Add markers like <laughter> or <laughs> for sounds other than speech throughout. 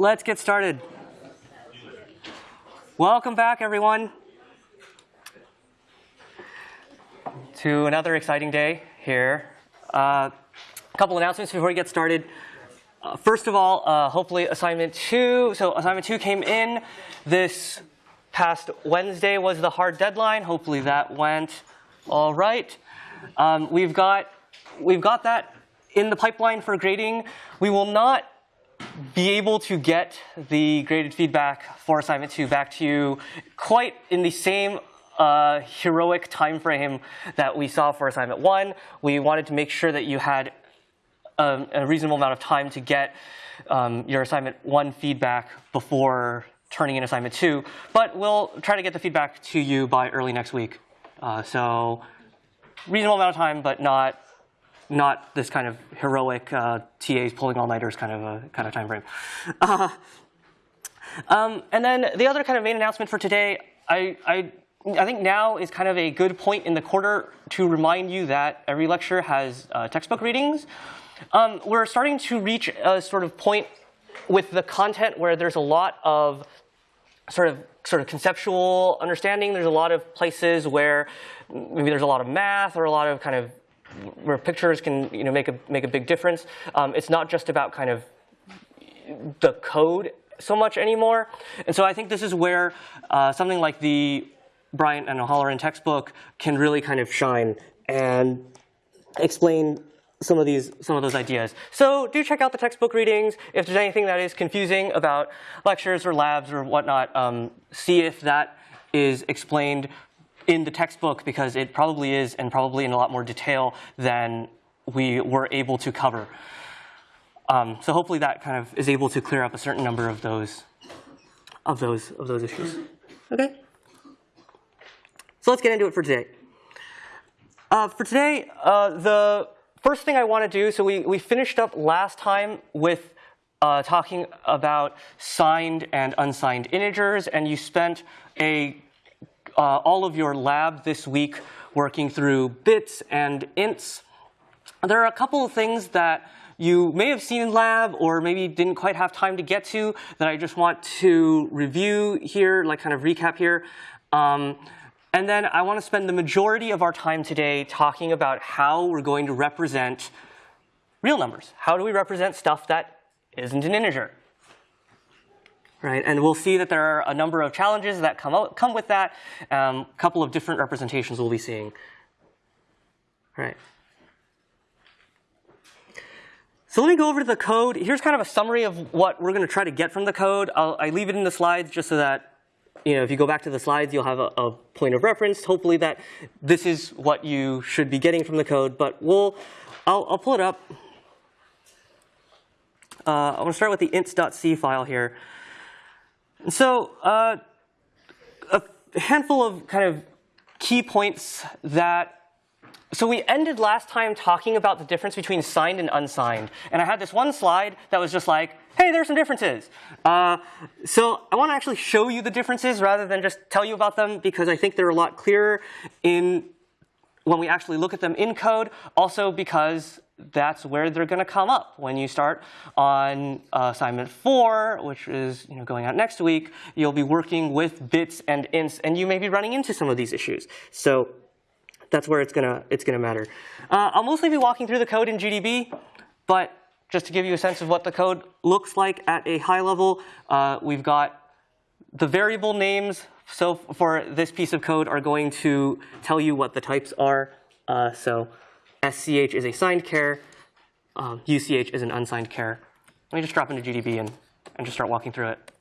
let's get started. Welcome back, everyone, to another exciting day here. Uh, a couple announcements before we get started. Uh, first of all, uh, hopefully assignment two. So assignment two came in this past Wednesday was the hard deadline. Hopefully that went all right. Um, we've got we've got that in the pipeline for grading. We will not be able to get the graded feedback for assignment two back to you quite in the same uh, heroic time frame that we saw for assignment one. We wanted to make sure that you had a, um, a reasonable amount of time to get um, your assignment one feedback before turning in assignment two, but we'll try to get the feedback to you by early next week. Uh, so reasonable amount of time, but not not this kind of heroic uh, TAs pulling all-nighters kind of a kind of time frame. <laughs> Uh, um, and then the other kind of main announcement for today, I, I, I think now is kind of a good point in the quarter to remind you that every lecture has uh, textbook readings. Um, we're starting to reach a sort of point with the content where there's a lot of sort of sort of conceptual understanding. There's a lot of places where maybe there's a lot of math or a lot of kind of where pictures can you know make a make a big difference. Um, it's not just about kind of the code so much anymore. And so I think this is where uh, something like the Bryant and O'Hallaron textbook can really kind of shine and explain some of these some of those ideas. So do check out the textbook readings. If there's anything that is confusing about lectures or labs or whatnot, um, see if that is explained in the textbook because it probably is and probably in a lot more detail than we were able to cover. Um, so hopefully that kind of is able to clear up a certain number of those of those of those issues. Okay. So let's get into it for today. Uh, for today, uh, the first thing I want to do, so we, we finished up last time with uh, talking about signed and unsigned integers, and you spent a uh, all of your lab this week working through bits and ints. There are a couple of things that you may have seen in lab or maybe didn't quite have time to get to that I just want to review here, like kind of recap here. Um, and then I want to spend the majority of our time today talking about how we're going to represent real numbers. How do we represent stuff that isn't an integer? Right? And we'll see that there are a number of challenges that come, out, come with that. A um, couple of different representations we'll be seeing. Right. So let me go over to the code. Here's kind of a summary of what we're going to try to get from the code. I'll, I leave it in the slides just so that you know, if you go back to the slides, you'll have a, a, point of reference. Hopefully that this is what you should be getting from the code. But we'll, I'll, I'll pull it up. Uh, I want to start with the ints.c file here. So uh, a handful of kind of key points that so we ended last time talking about the difference between signed and unsigned. And I had this one slide that was just like, hey, there's some differences. Uh, so I want to actually show you the differences rather than just tell you about them because I think they're a lot clearer in when we actually look at them in code. Also because that's where they're going to come up when you start on uh, assignment four, which is you know, going out next week. You'll be working with bits and ints, and you may be running into some of these issues. So that's where it's gonna it's gonna matter. Uh, I'll mostly be walking through the code in GDB, but just to give you a sense of what the code looks like at a high level, uh, we've got the variable names. So for this piece of code are going to tell you what the types are. Uh, so SCH is a signed char, um, UCH is an unsigned char. Let me just drop into GDB and, and just start walking through it.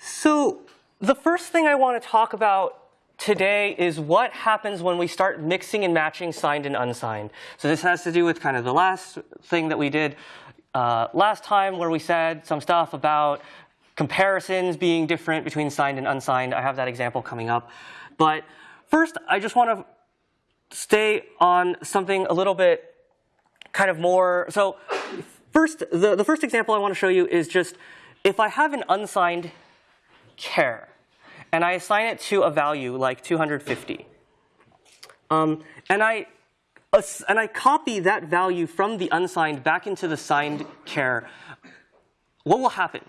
So the first thing I want to talk about today is what happens when we start mixing and matching signed and unsigned. So this has to do with kind of the last thing that we did uh, last time where we said some stuff about comparisons being different between signed and unsigned. I have that example coming up. But first, I just want to stay on something a little bit kind of more. So first, the, the first example I want to show you is just if I have an unsigned char and I assign it to a value like 250, um, and I and I copy that value from the unsigned back into the signed char, what will happen?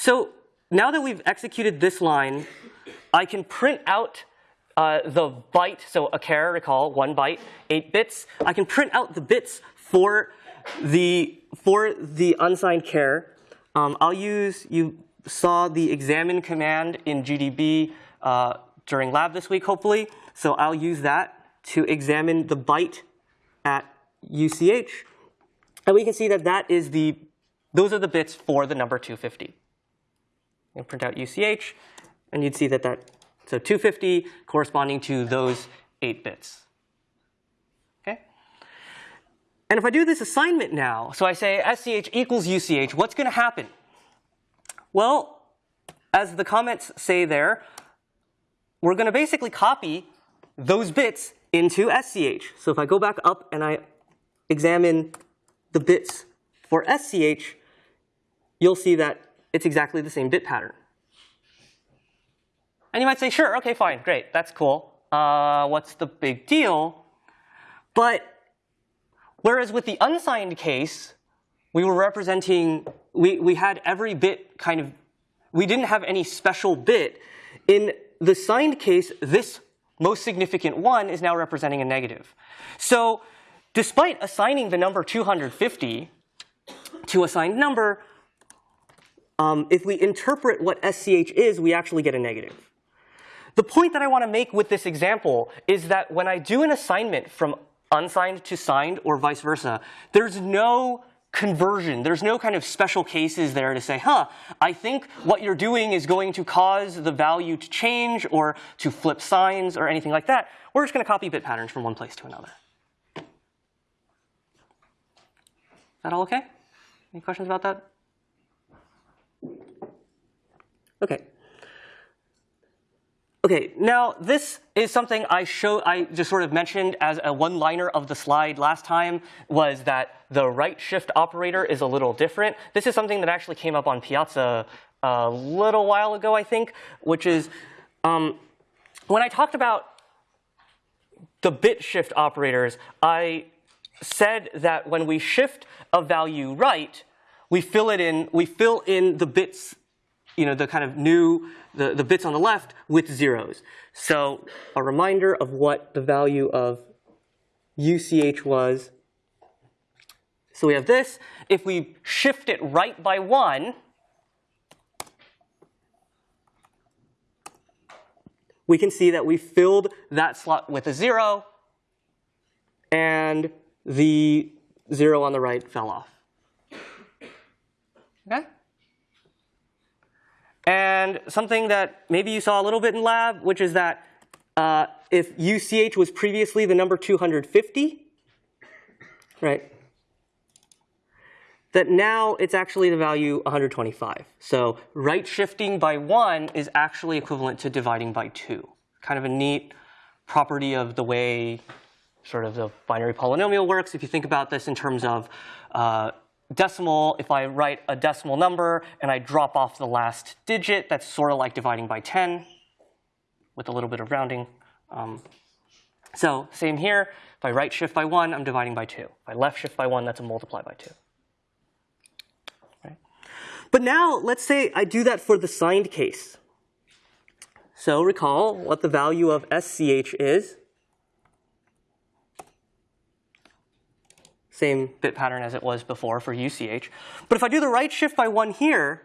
So now that we've executed this line, I can print out uh, the byte, so a char, recall, one byte, eight bits. I can print out the bits for the, for the unsigned char. Um, I'll use, you saw the examine command in GDB uh, during lab this week, hopefully. So I'll use that to examine the byte at UCH. And we can see that that is the, those are the bits for the number 250. And print out UCH, and you'd see that that, so 250 corresponding to those eight bits. Okay? And if I do this assignment now, so I say SCH equals UCH, what's going to happen? Well, as the comments say there, we're going to basically copy those bits into SCH. So if I go back up and I examine the bits for SCH, you'll see that it's exactly the same bit pattern. And you might say, sure, OK, fine, great, that's cool. Uh, what's the big deal? But whereas with the unsigned case, we were representing, we, we had every bit kind of, we didn't have any special bit. In the signed case, this most significant one is now representing a negative. So despite assigning the number 250 to a signed number, um, if we interpret what SCH is, we actually get a negative. The point that I want to make with this example is that when I do an assignment from unsigned to signed or vice versa, there's no conversion. There's no kind of special cases there to say, huh, I think what you're doing is going to cause the value to change or to flip signs or anything like that. We're just going to copy bit patterns from one place to another. Is that all OK? Any questions about that? OK. Okay, now this is something I show I just sort of mentioned as a one-liner of the slide last time was that the right shift operator is a little different. This is something that actually came up on Piazza a little while ago, I think, which is um, when I talked about the bit shift operators, I said that when we shift a value right, we fill it in, we fill in the bits you know, the kind of new, the, the bits on the left with zeros. So a reminder of what the value of UCH was. So we have this. If we shift it right by one, we can see that we filled that slot with a zero, and the zero on the right fell off. Okay? And something that maybe you saw a little bit in lab, which is that uh, if UCH was previously the number 250, right, that now it's actually the value 125. So right shifting by 1 is actually equivalent to dividing by 2. Kind of a neat property of the way sort of the binary polynomial works. If you think about this in terms of uh, decimal, if I write a decimal number and I drop off the last digit, that's sort of like dividing by 10 with a little bit of rounding. Um, so same here. If I right shift by 1, I'm dividing by 2. If I left shift by 1, that's a multiply by 2. Right? But now, let's say I do that for the signed case. So recall what the value of SCH is. Same bit pattern as it was before for UCH. But if I do the right shift by 1 here,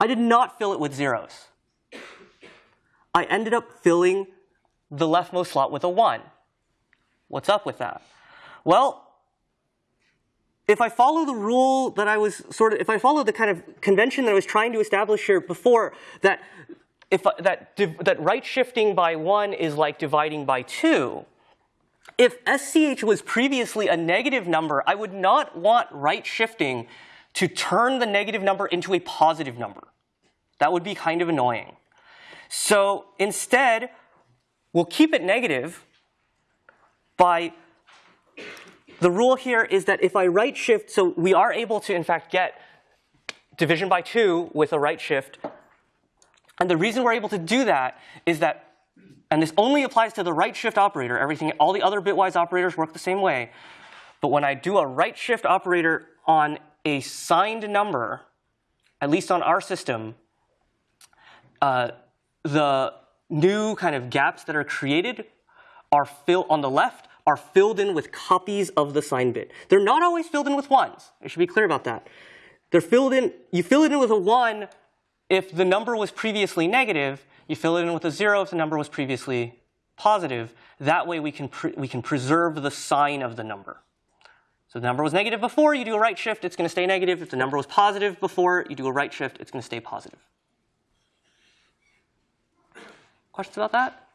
I did not fill it with zeros. I ended up filling the leftmost slot with a 1. What's up with that? Well, if I follow the rule that I was sort of, if I follow the kind of convention that I was trying to establish here before, that if that that right shifting by one is like dividing by two, if SCH was previously a negative number, I would not want right shifting to turn the negative number into a positive number. That would be kind of annoying. So instead, we'll keep it negative by the rule here is that if I right shift, so we are able to in fact get division by 2 with a right shift. And the reason we're able to do that is that and this only applies to the right shift operator. Everything, all the other bitwise operators work the same way. But when I do a right shift operator on a signed number, at least on our system, uh, the new kind of gaps that are created are filled on the left are filled in with copies of the sign bit. They're not always filled in with ones. I should be clear about that. They're filled in, you fill it in with a one if the number was previously negative, you fill it in with a zero if the number was previously positive. That way we can, we can preserve the sign of the number. So the number was negative before, you do a right shift, it's going to stay negative. If the number was positive before, you do a right shift, it's going to stay positive. Questions about that?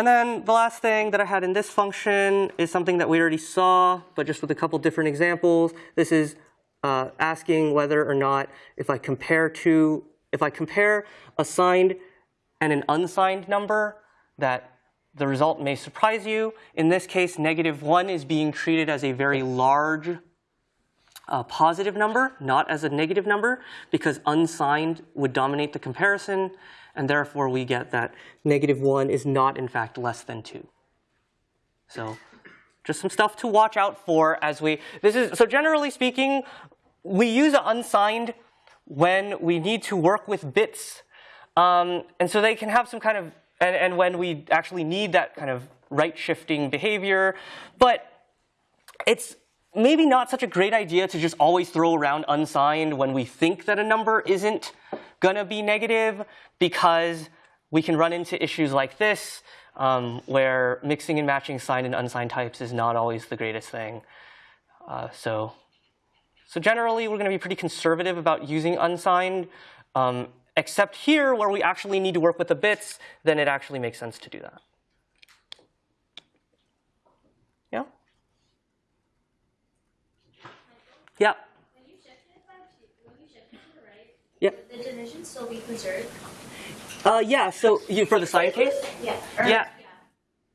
And then the last thing that I had in this function is something that we already saw, but just with a couple different examples. This is uh, asking whether or not if I compare two, if I compare a signed and an unsigned number, that the result may surprise you. In this case, negative 1 is being treated as a very large a positive number, not as a negative number, because unsigned would dominate the comparison, and therefore we get that negative 1 is not, in fact, less than 2. So just some stuff to watch out for as we, this is, so generally speaking, we use unsigned when we need to work with bits. Um, and so they can have some kind of, and, and when we actually need that kind of right shifting behavior. But it's maybe not such a great idea to just always throw around unsigned when we think that a number isn't going to be negative because we can run into issues like this um, where mixing and matching signed and unsigned types is not always the greatest thing. Uh, so, so generally, we're going to be pretty conservative about using unsigned, um, except here where we actually need to work with the bits, then it actually makes sense to do that. Yeah. When you shift it, when you shift it to the right, yeah. the division still be preserved? Uh, yeah, so you, for the signed case? Yeah. yeah. yeah.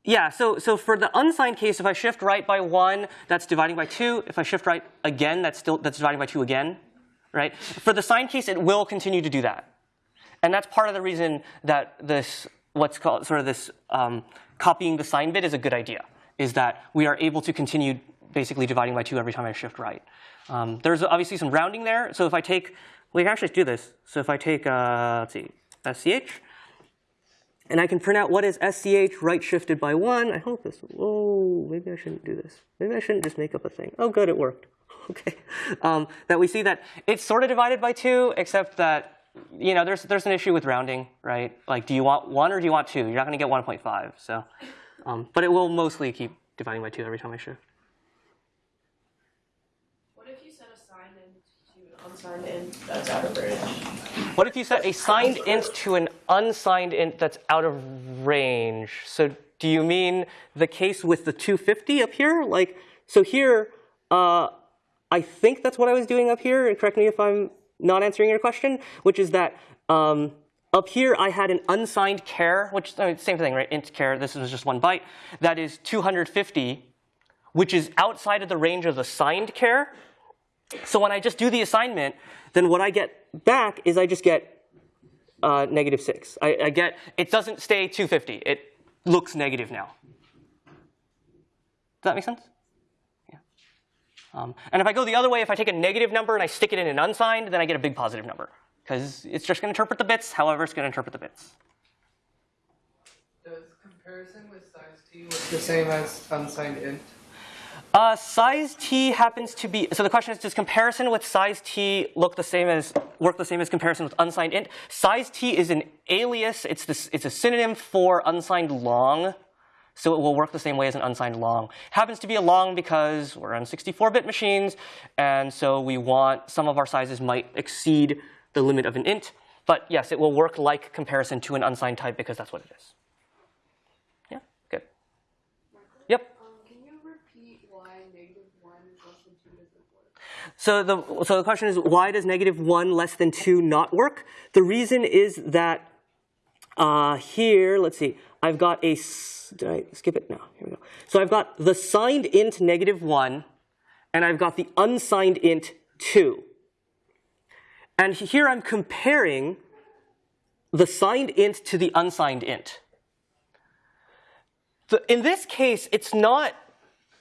Yeah, so, so for the unsigned case, if I shift right by one, that's dividing by two. If I shift right again, that's still that's dividing by two again, right? For the signed case, it will continue to do that. And that's part of the reason that this, what's called sort of this um, copying the sign bit is a good idea, is that we are able to continue basically dividing by two every time I shift right. Um, there's obviously some rounding there. So if I take, we can actually do this. So if I take, uh, let's see, SCH, and I can print out what is SCH right shifted by one. I hope this, oh, maybe I shouldn't do this. Maybe I shouldn't just make up a thing. Oh, good, it worked. <laughs> Okay. Um, that we see that it's sort of divided by two, except that, you know, there's, there's an issue with rounding, right? Like, do you want one or do you want two? You're not going to get 1.5. So, um, but it will mostly keep dividing by two every time I shift. What if you set a signed int to an unsigned int that's out of range? So do you mean the case with the 250 up here? Like, so here, uh, I think that's what I was doing up here, and correct me if I'm not answering your question, which is that um, up here I had an unsigned char, which I mean, same thing, right? Int char, this was just one byte. That is 250, which is outside of the range of the signed char. So when I just do the assignment, then what I get back is I just get uh, negative 6. I, I, get, it doesn't stay 250. It looks negative now. Does that make sense? Yeah. Um, and if I go the other way, if I take a negative number and I stick it in an unsigned, then I get a big positive number. Because it's just going to interpret the bits, however it's going to interpret the bits. Does comparison with size t look the same as unsigned int? Uh, size t happens to be, so the question is, does comparison with size t look the same as, work the same as comparison with unsigned int? Size t is an alias, it's, this, it's a synonym for unsigned long, so it will work the same way as an unsigned long. Happens to be a long because we're on 64-bit machines, and so we want, some of our sizes might exceed the limit of an int, but yes, it will work like comparison to an unsigned type because that's what it is. So the, so the question is, why does negative 1 less than 2 not work? The reason is that uh, here, let's see, I've got a, did I skip it? No, here we go. So I've got the signed int negative 1, and I've got the unsigned int 2. And here I'm comparing the signed int to the unsigned int. The, in this case, it's not,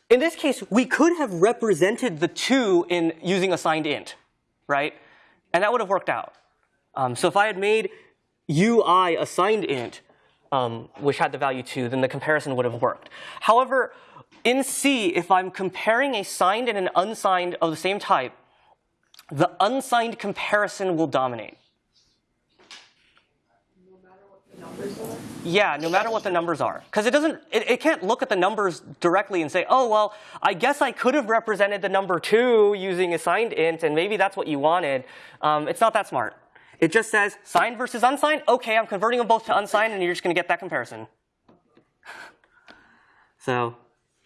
in this case, we could have represented the 2 in using a signed int, right? And that would have worked out. Um, so if I had made ui a signed int, um, which had the value 2, then the comparison would have worked. However, in C, if I'm comparing a signed and an unsigned of the same type, the unsigned comparison will dominate. Yeah, no matter what the numbers are. Because it doesn't, it, it, can't look at the numbers directly and say, oh, well, I guess I could have represented the number two using a signed int, and maybe that's what you wanted. Um, it's not that smart. It just says signed versus unsigned. OK, I'm converting them both to unsigned, and you're just going to get that comparison. so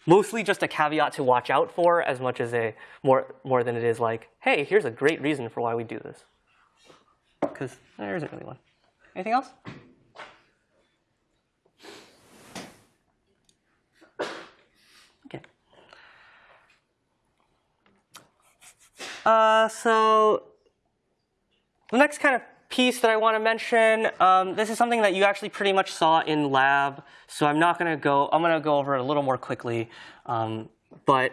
mostly just a caveat to watch out for as much as a more, more than it is like, hey, here's a great reason for why we do this. Because there isn't really one. Anything else? Uh, so the next kind of piece that I want to mention, um, this is something that you actually pretty much saw in lab, so I'm not going to go, I'm going to go over it a little more quickly. Um, but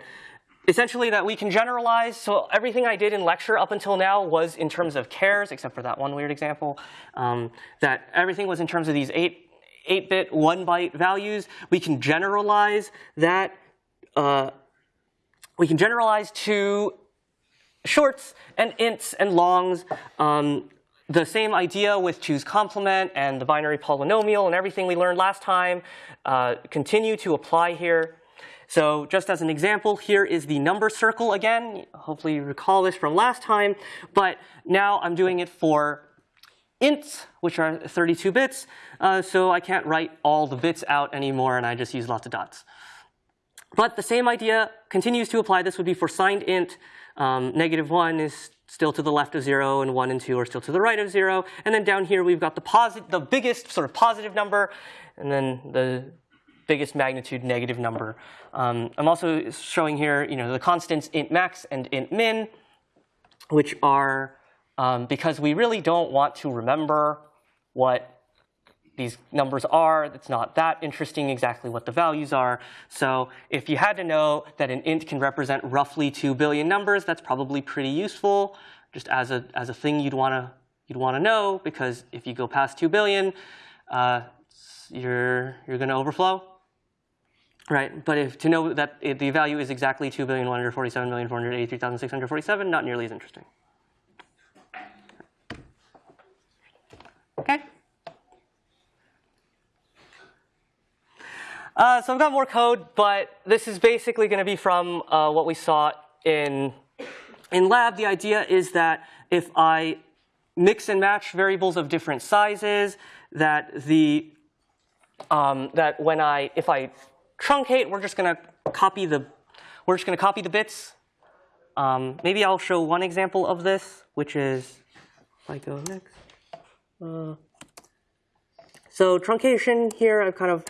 essentially that we can generalize, so everything I did in lecture up until now was in terms of chars, except for that one weird example, um, that everything was in terms of these 8, 8-bit, 1-byte values. We can generalize that, uh, we can generalize to shorts and ints and longs. Um, the same idea with two's complement and the binary polynomial and everything we learned last time uh, continue to apply here. So just as an example, here is the number circle again. Hopefully you recall this from last time. But now I'm doing it for ints, which are 32 bits. Uh, so I can't write all the bits out anymore, and I just use lots of dots. But the same idea continues to apply. This would be for signed int. Um, negative 1 is still to the left of 0, and 1 and 2 are still to the right of 0. And then down here, we've got the, the biggest sort of positive number, and then the biggest magnitude negative number. Um, I'm also showing here you know, the constants int max and int min, which are, um, because we really don't want to remember what these numbers are. It's not that interesting exactly what the values are. So if you had to know that an int can represent roughly 2 billion numbers, that's probably pretty useful just as a, as a thing you'd want to you'd want to know because if you go past 2 billion, uh, you're, you're going to overflow. Right, but if to know that it, the value is exactly 2,147,483,647, not nearly as interesting. Okay. Uh, so I've got more code, but this is basically going to be from uh, what we saw in, in lab. The idea is that if I mix and match variables of different sizes, that the um, that when I if I truncate, we're just going to copy the we're just going to copy the bits. Um, maybe I'll show one example of this, which is if I go next. Uh, so truncation here, I've kind of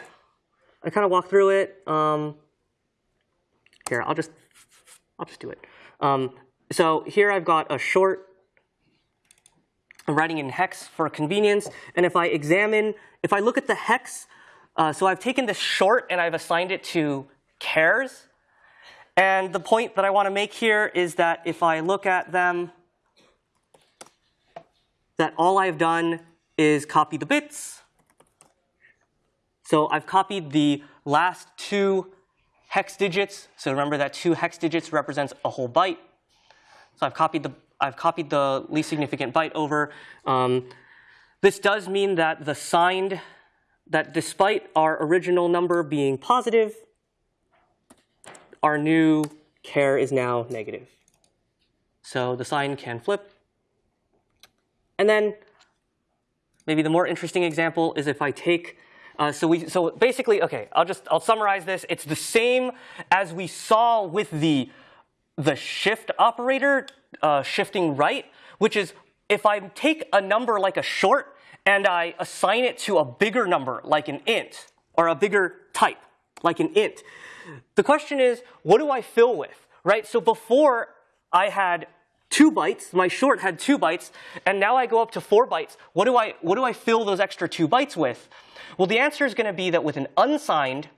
I kind of walk through it. Um, here, I'll just, I'll just do it. Um, so here I've got a short. I'm writing in hex for convenience. And if I examine, if I look at the hex, uh, so I've taken this short and I've assigned it to chars. And the point that I want to make here is that if I look at them, that all I've done is copy the bits so I've copied the last two hex digits. So remember that two hex digits represents a whole byte. So I've copied the I've copied the least significant byte over. Um, this does mean that the signed that despite our original number being positive, our new char is now negative. So the sign can flip. And then maybe the more interesting example is if I take uh, so we, so basically, okay, I'll just, I'll summarize this. It's the same as we saw with the, the shift operator, uh, shifting right, which is if I take a number like a short and I assign it to a bigger number like an int or a bigger type like an int, the question is, what do I fill with, right? So before I had two bytes. My short had two bytes, and now I go up to four bytes. What do I what do I fill those extra two bytes with? Well, the answer is going to be that with an unsigned,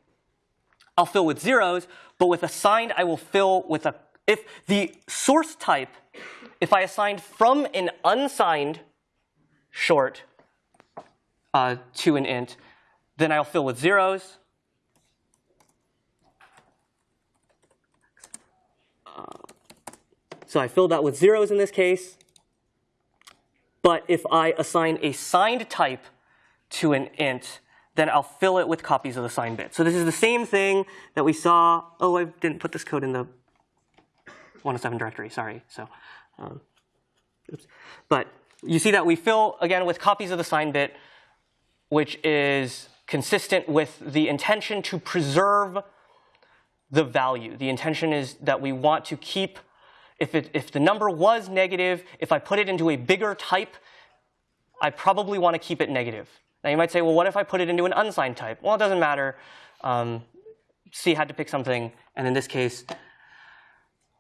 I'll fill with zeros, but with a signed, I will fill with a. If the source type, if I assigned from an unsigned short uh, to an int, then I'll fill with zeros. Uh, so I filled that with zeros in this case. But if I assign a signed type to an int, then I'll fill it with copies of the signed bit. So this is the same thing that we saw. Oh, I didn't put this code in the 107 directory, sorry. So, um. But you see that we fill, again, with copies of the signed bit, which is consistent with the intention to preserve the value. The intention is that we want to keep, if, it, if the number was negative, if I put it into a bigger type, I probably want to keep it negative. Now you might say, well, what if I put it into an unsigned type? Well, it doesn't matter. Um, C had to pick something, and in this case,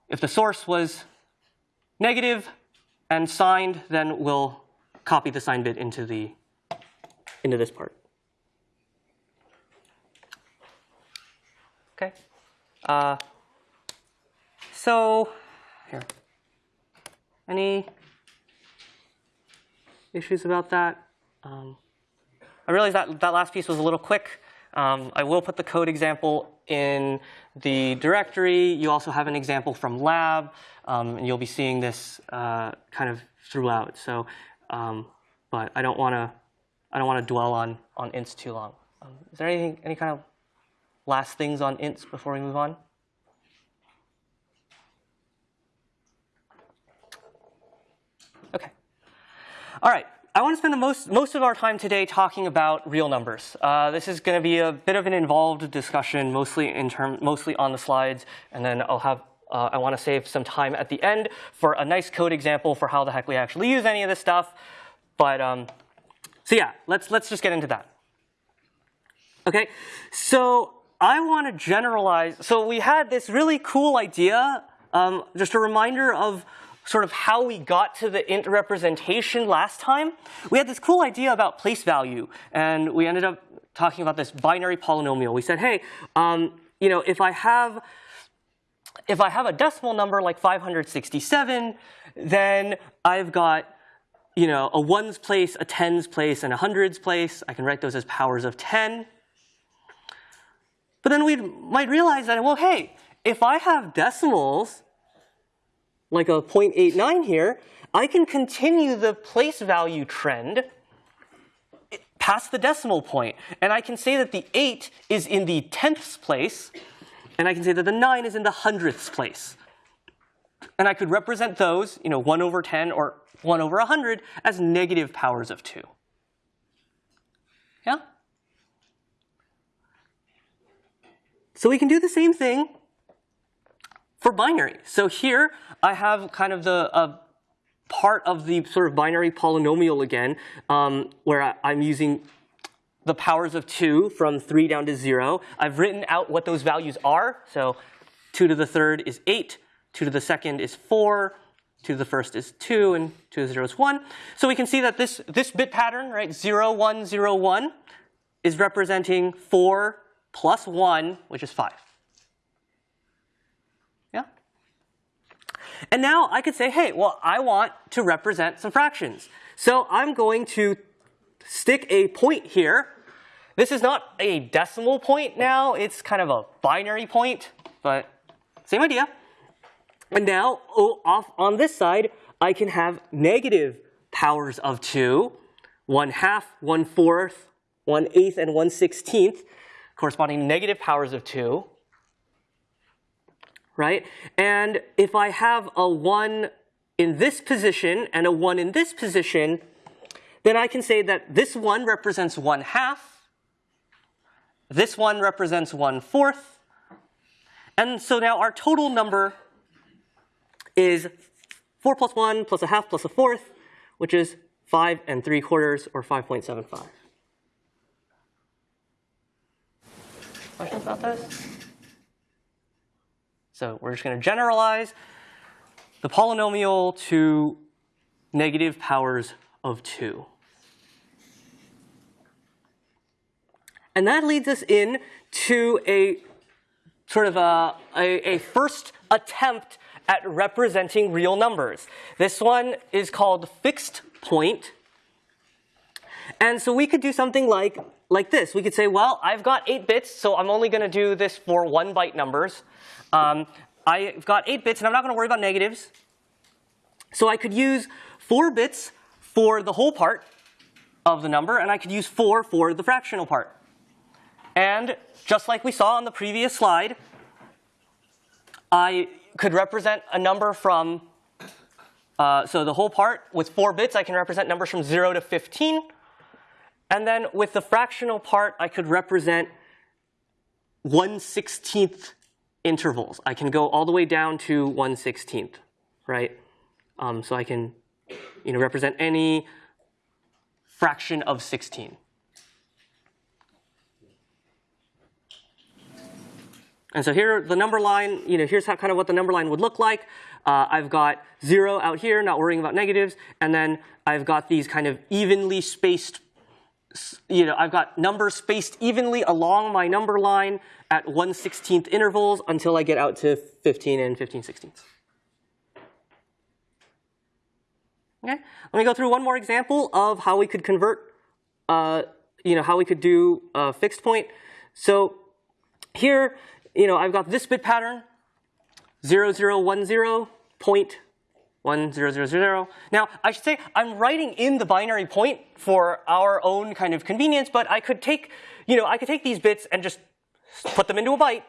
if the source was negative and signed, then we'll copy the signed bit into the into this part. Okay. Uh, so here, any issues about that? Um, I realize that that last piece was a little quick. Um, I will put the code example in the directory. You also have an example from lab, um, and you'll be seeing this uh, kind of throughout. So, um, but I don't want to I don't want to dwell on on ints too long. Um, is there anything any kind of last things on ints before we move on? Okay. All right. I want to spend the most, most of our time today talking about real numbers. Uh, this is going to be a bit of an involved discussion, mostly in term, mostly on the slides, and then I'll have uh, I want to save some time at the end for a nice code example for how the heck we actually use any of this stuff. But um, so yeah, let's let's just get into that. Okay, so I want to generalize. So we had this really cool idea. Um, just a reminder of sort of how we got to the int representation last time. We had this cool idea about place value, and we ended up talking about this binary polynomial. We said, hey, um, you know, if I have if I have a decimal number like 567, then I've got you know, a ones place, a tens place, and a hundreds place. I can write those as powers of 10. But then we might realize that, well, hey, if I have decimals, like a 0.89 here, I can continue the place value trend past the decimal point. And I can say that the 8 is in the tenths place, and I can say that the 9 is in the hundredths place. And I could represent those, you know, 1 over 10 or 1 over 100 as negative powers of 2. Yeah? So we can do the same thing for binary. So here I have kind of the uh, part of the sort of binary polynomial again, um, where I, I'm using the powers of 2 from 3 down to 0. I've written out what those values are. So 2 to the third is 8, 2 to the second is 4, 2 to the first is 2, and 2 to the 0 is 1. So we can see that this, this bit pattern, right, 0, 1, 0, 1, is representing 4 plus 1, which is 5. And now I could say, hey, well, I want to represent some fractions. So I'm going to stick a point here. This is not a decimal point now. It's kind of a binary point, but same idea. And now oh, off on this side, I can have negative powers of 2, 1 half, 1 fourth, 1 eighth, and 1 sixteenth, corresponding negative powers of 2. Right? And if I have a 1 in this position and a 1 in this position, then I can say that this one represents 1 half, this one represents 1 fourth, and so now our total number is 4 plus 1 plus a half plus a fourth, which is 5 and 3 quarters, or 5.75. Questions about this? So we're just going to generalize. the polynomial to negative powers of 2. And that leads us in to a sort of a, a, a, first attempt at representing real numbers. This one is called fixed point. And so we could do something like, like this. We could say, well, I've got 8 bits, so I'm only going to do this for 1 byte numbers. Um, I've got 8 bits, and I'm not going to worry about negatives. So I could use 4 bits for the whole part of the number, and I could use 4 for the fractional part. And just like we saw on the previous slide, I could represent a number from, uh, so the whole part with 4 bits, I can represent numbers from 0 to 15. And then with the fractional part, I could represent 1 16th intervals. I can go all the way down to 1 16th, right? Um, so I can you know, represent any fraction of 16. And so here, the number line, you know, here's how, kind of what the number line would look like. Uh, I've got zero out here, not worrying about negatives, and then I've got these kind of evenly spaced, you know, I've got numbers spaced evenly along my number line at 1 16th intervals until I get out to 15 and 15 16ths. Okay, let me go through one more example of how we could convert, uh, you know, how we could do a fixed point. So here, you know, I've got this bit pattern, 0010 point 10000. Now, I should say I'm writing in the binary point for our own kind of convenience, but I could take, you know, I could take these bits and just put them into a byte.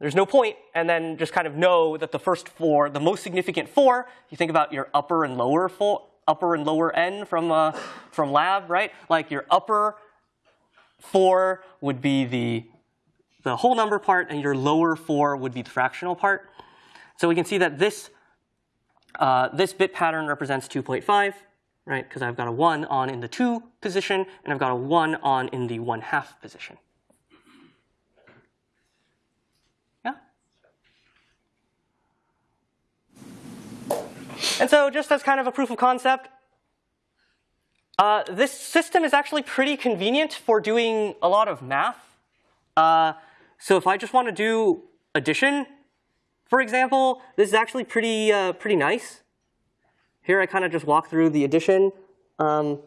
There's no point, and then just kind of know that the first four, the most significant four, you think about your upper and lower four, upper and lower n from uh, from lab, right? Like your upper four would be the the whole number part, and your lower four would be the fractional part. So we can see that this, uh, this bit pattern represents 2.5, right? Because I've got a 1 on in the 2 position, and I've got a 1 on in the 1 half position. Yeah? And so just as kind of a proof of concept, uh, this system is actually pretty convenient for doing a lot of math. Uh, so if I just want to do addition, for example, this is actually pretty, uh, pretty nice. Here I kind of just walk through the addition. Um,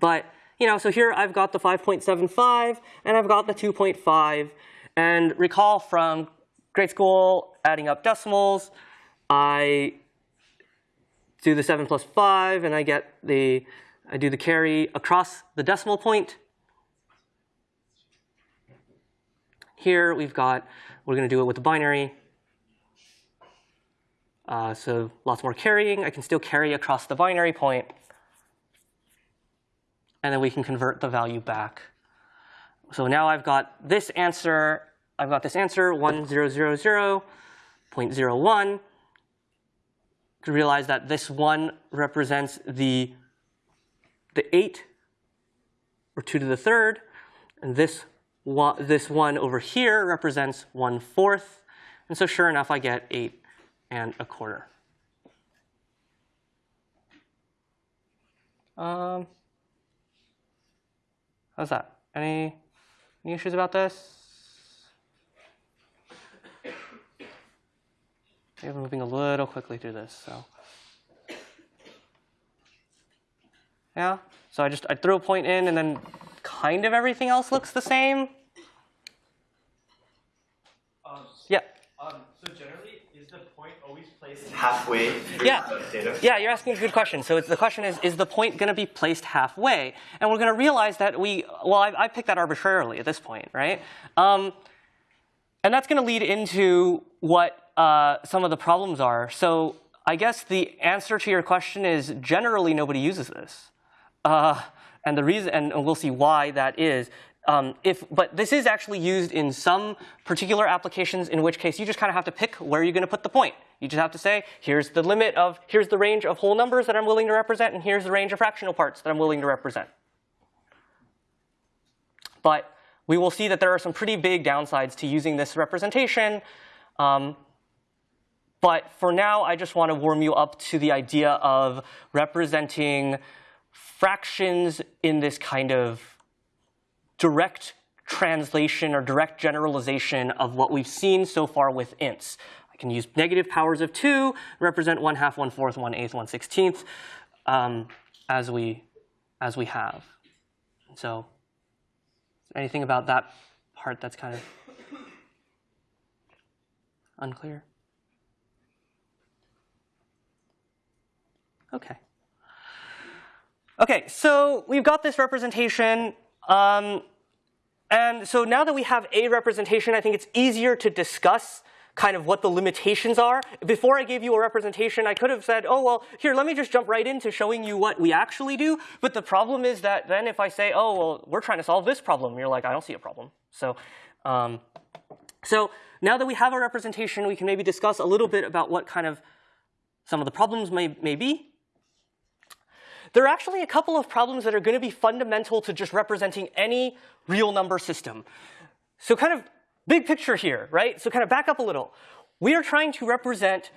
but you know, so here I've got the 5.75 and I've got the 2.5. And recall from grade school, adding up decimals, I do the 7 plus 5 and I get the, I do the carry across the decimal point. Here we've got, we're going to do it with the binary. Uh, so lots more carrying. I can still carry across the binary point. And then we can convert the value back. So now I've got this answer. I've got this answer, 1000.01. To realize that this 1 represents the, the 8, or 2 to the third, and this one, this one over here represents one fourth. And so sure enough, I get eight and a quarter. Um, how's that? Any, any issues about this? Maybe I'm moving a little quickly through this, so. Yeah, so I just, I threw a point in and then kind of everything else looks the same. Um, yeah. Um, so generally, is the point always placed <laughs> halfway yeah. data? Yeah, you're asking a good question. So the question is, is the point going to be placed halfway? And we're going to realize that we, well, I, I picked that arbitrarily at this point, right? Um, and that's going to lead into what uh, some of the problems are. So I guess the answer to your question is generally nobody uses this. Uh, and the reason, and we'll see why that is. Um, if, but this is actually used in some particular applications, in which case you just kind of have to pick where you're going to put the point. You just have to say, here's the limit of, here's the range of whole numbers that I'm willing to represent, and here's the range of fractional parts that I'm willing to represent. But we will see that there are some pretty big downsides to using this representation. Um, but for now, I just want to warm you up to the idea of representing fractions in this kind of direct translation or direct generalization of what we've seen so far with ints. I can use negative powers of 2, represent 1 half, 1 fourth, 1 eighth, 1 16th, um, as, we, as we have. So anything about that part that's kind of unclear? Okay. Okay, so we've got this representation. Um, and so now that we have a representation, I think it's easier to discuss kind of what the limitations are. Before I gave you a representation, I could have said, oh, well, here, let me just jump right into showing you what we actually do. But the problem is that then if I say, oh, well, we're trying to solve this problem, you're like, I don't see a problem. So, um, so now that we have a representation, we can maybe discuss a little bit about what kind of some of the problems may, may be. There are actually a couple of problems that are going to be fundamental to just representing any real number system. So kind of big picture here, right? So kind of back up a little. We are trying to represent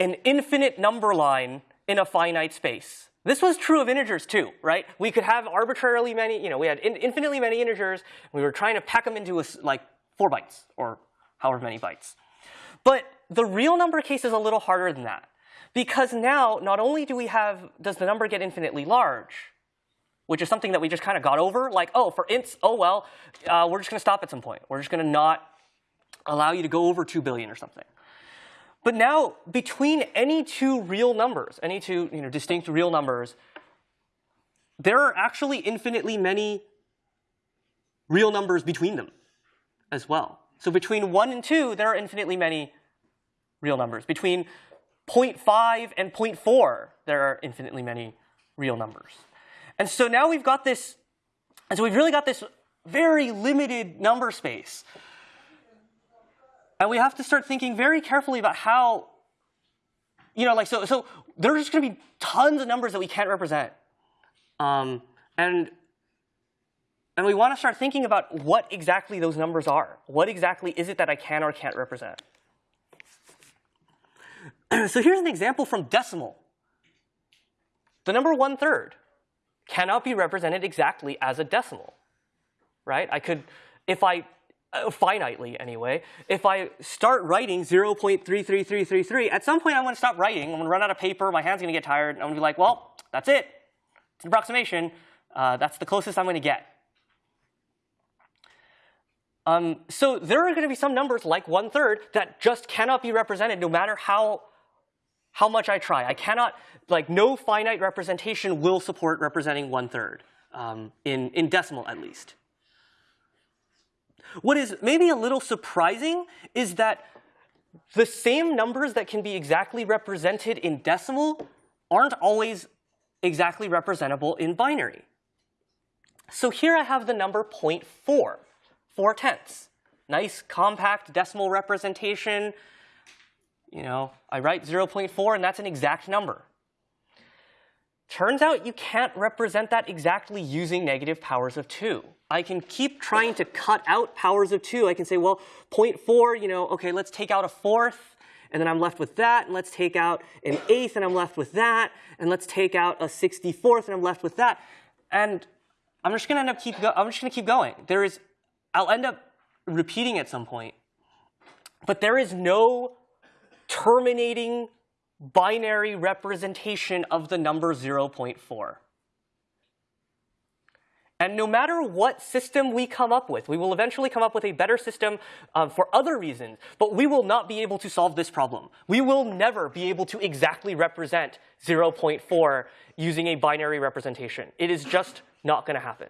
an infinite number line in a finite space. This was true of integers too, right? We could have arbitrarily many, you know, we had in infinitely many integers. We were trying to pack them into a, like four bytes or however many bytes. But the real number case is a little harder than that. Because now, not only do we have, does the number get infinitely large, which is something that we just kind of got over, like, oh, for ints, oh, well, uh, we're just going to stop at some point. We're just going to not allow you to go over 2 billion or something. But now, between any two real numbers, any two you know, distinct real numbers, there are actually infinitely many real numbers between them as well. So between 1 and 2, there are infinitely many real numbers. Between 0.5 and 0.4, there are infinitely many real numbers. And so now we've got this, and so we've really got this very limited number space. And we have to start thinking very carefully about how, you know, like, so, so there's just going to be tons of numbers that we can't represent. Um, and, and we want to start thinking about what exactly those numbers are. What exactly is it that I can or can't represent? <clears throat> so here's an example from decimal. The number one third cannot be represented exactly as a decimal, right? I could, if I, uh, finitely anyway, if I start writing 0.33333, at some point I'm going to stop writing. I'm going to run out of paper. My hand's going to get tired. And I'm going to be like, well, that's it. It's an approximation. Uh, that's the closest I'm going to get. Um, so there are going to be some numbers like one third that just cannot be represented no matter how how much I try. I cannot, like, no finite representation will support representing one third, um, in, in decimal at least. What is maybe a little surprising is that the same numbers that can be exactly represented in decimal aren't always exactly representable in binary. So here I have the number 0.4, 4 tenths. Nice compact decimal representation, you know, I write 0.4 and that's an exact number. Turns out you can't represent that exactly using negative powers of 2. I can keep trying to cut out powers of 2. I can say, well, 0.4, you know, OK, let's take out a fourth, and then I'm left with that, and let's take out an eighth, and I'm left with that, and let's take out a 64th, and I'm left with that. And I'm just going to end up keep I'm just going to keep going. There is, I'll end up repeating at some point, but there is no terminating binary representation of the number 0.4. And no matter what system we come up with, we will eventually come up with a better system uh, for other reasons, but we will not be able to solve this problem. We will never be able to exactly represent 0.4 using a binary representation. It is just not going to happen.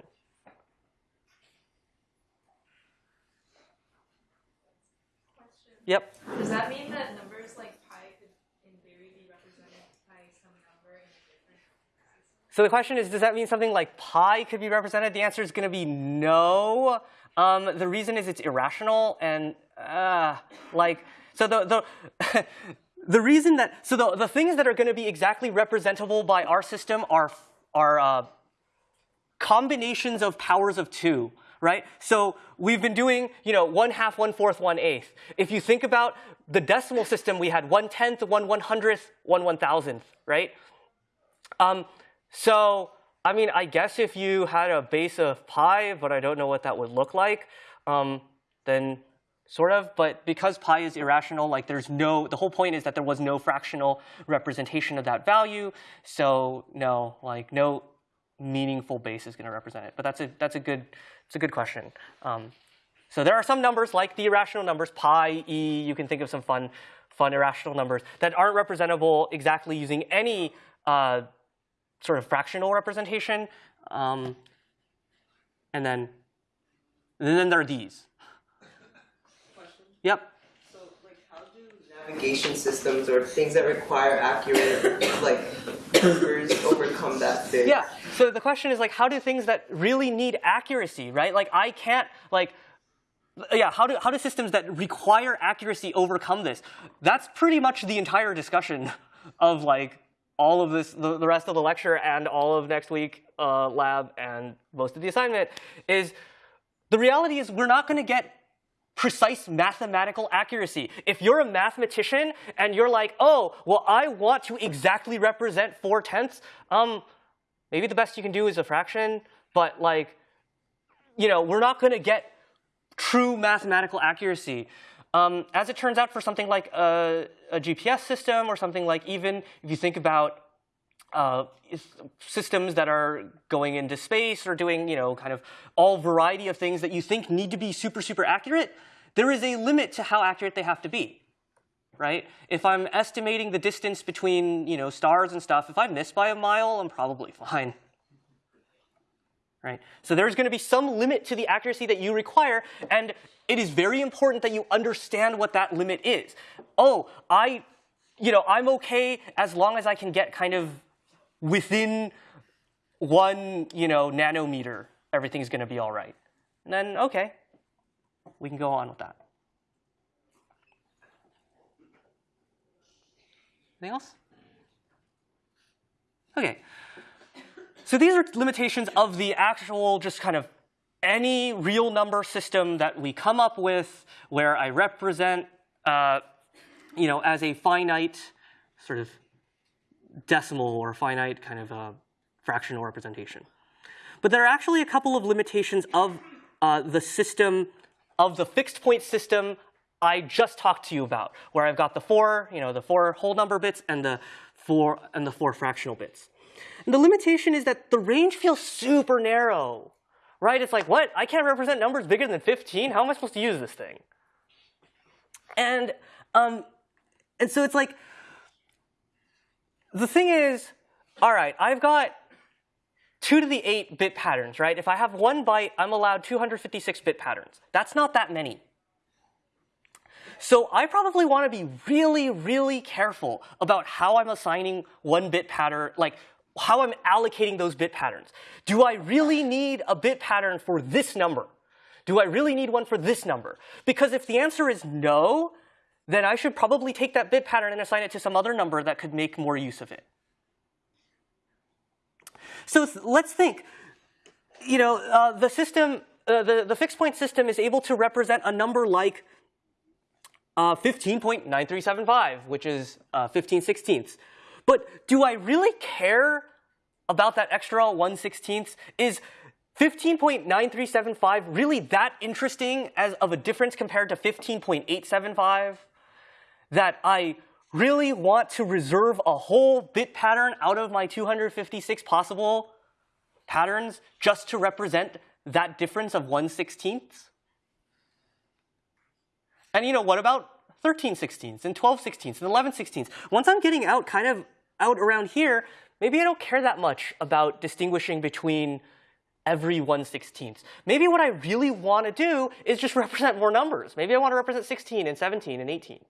Question. Yep. Does that mean that So the question is, does that mean something like pi could be represented? The answer is going to be no. Um, the reason is it's irrational and uh, like so the the <laughs> the reason that so the the things that are going to be exactly representable by our system are are uh, combinations of powers of two right? So we've been doing, you know, one half, one fourth, one eighth. If you think about the decimal system, we had one tenth, one one hundredth, one one thousandth, right? Um, so, I mean, I guess if you had a base of pi, but I don't know what that would look like, um, then sort of. But because pi is irrational, like there's no, the whole point is that there was no fractional representation of that value. So no, like no meaningful base is going to represent it. But that's a that's a good it's a good question. Um, so there are some numbers like the irrational numbers, pi, e. You can think of some fun fun irrational numbers that aren't representable exactly using any uh, sort of fractional representation. Um, and then and then there are these. Question. Yep. So, like, how do navigation systems or things that require accurate, like, numbers overcome that thing? Yeah. So the question is like, how do things that really need accuracy, right? Like I can't like, yeah. How do how do systems that require accuracy overcome this? That's pretty much the entire discussion of like all of this, the, the rest of the lecture and all of next week uh, lab and most of the assignment is the reality is we're not going to get precise mathematical accuracy. If you're a mathematician and you're like, oh, well, I want to exactly represent four tenths, um, maybe the best you can do is a fraction, but like, you know, we're not going to get true mathematical accuracy. Um, as it turns out, for something like a, a, GPS system or something like even if you think about uh, systems that are going into space or doing, you know, kind of all variety of things that you think need to be super, super accurate, there is a limit to how accurate they have to be, right? If I'm estimating the distance between, you know, stars and stuff, if I miss by a mile, I'm probably <laughs> fine. Right? So there's going to be some limit to the accuracy that you require, and it is very important that you understand what that limit is. Oh, I, you know, I'm okay as long as I can get kind of within one, you know, nanometer, everything's going to be all right. And then, okay, we can go on with that. Anything else? Okay. So these are limitations of the actual just kind of any real number system that we come up with where I represent, uh, you know, as a finite sort of decimal or finite kind of uh, fractional representation. But there are actually a couple of limitations of uh, the system, of the fixed point system I just talked to you about, where I've got the four, you know, the four whole number bits and the four and the four fractional bits. And the limitation is that the range feels super narrow, right? It's like, what? I can't represent numbers bigger than 15? How am I supposed to use this thing? And um, and so it's like, the thing is, all right, I've got 2 to the 8 bit patterns, right? If I have one byte, I'm allowed 256 bit patterns. That's not that many. So I probably want to be really, really careful about how I'm assigning one bit pattern, like how I'm allocating those bit patterns. Do I really need a bit pattern for this number? Do I really need one for this number? Because if the answer is no, then I should probably take that bit pattern and assign it to some other number that could make more use of it. So let's think. You know, uh, the system, uh, the, the fixed point system is able to represent a number like uh, 15.9375, which is uh, 15 sixteenths. But do I really care about that extra 1 16th? Is 15.9375 really that interesting as of a difference compared to 15.875? that I really want to reserve a whole bit pattern out of my 256 possible patterns just to represent that difference of 1 16th? And you know, what about 13 16ths and 12 16ths and 11 16ths? Once I'm getting out kind of out around here, maybe I don't care that much about distinguishing between every 1 16th. Maybe what I really want to do is just <laughs> represent more numbers. Maybe I want to represent 16 and 17 and 18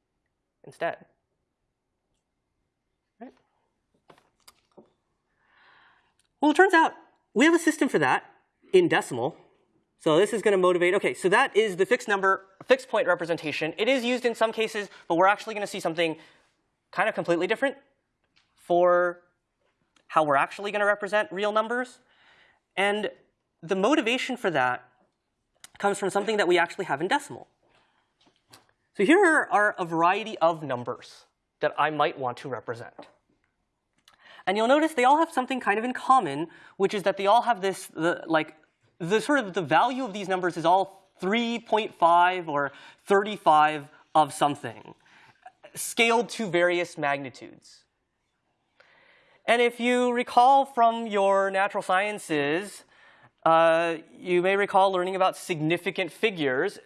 instead. Right? Well, it turns out we have a system for that in decimal. So this is going to motivate, okay, so that is the fixed number, fixed point representation. It is used in some cases, but we're actually going to see something kind of completely different for how we're actually going to represent real numbers. And the motivation for that comes from something that we actually have in decimal. So here are a variety of numbers that I might want to represent. And you'll notice they all have something kind of in common, which is that they all have this, the, like, the sort of the value of these numbers is all 3.5 or 35 of something, scaled to various magnitudes. And if you recall from your natural sciences, uh, you may recall learning about significant figures.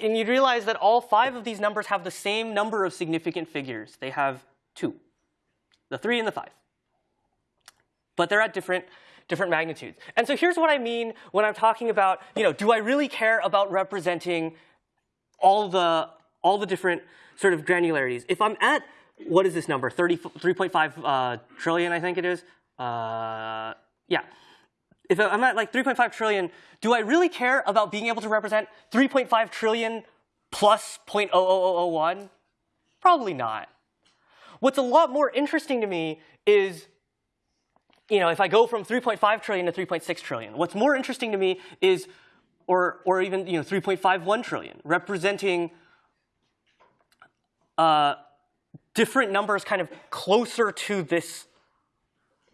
And you'd realize that all five of these numbers have the same number of significant figures. They have two, the three and the five. But they're at different, different magnitudes. And so here's what I mean when I'm talking about, you know, do I really care about representing all the, all the different sort of granularities? If I'm at, what is this number, 30, 3.5 uh, trillion, I think it is? Uh, yeah if I'm at like 3.5 trillion, do I really care about being able to represent 3.5 trillion plus 0.00001? Probably not. What's a lot more interesting to me is, you know, if I go from 3.5 trillion to 3.6 trillion, what's more interesting to me is, or, or even, you know, 3.51 trillion, representing uh, different numbers kind of closer to this,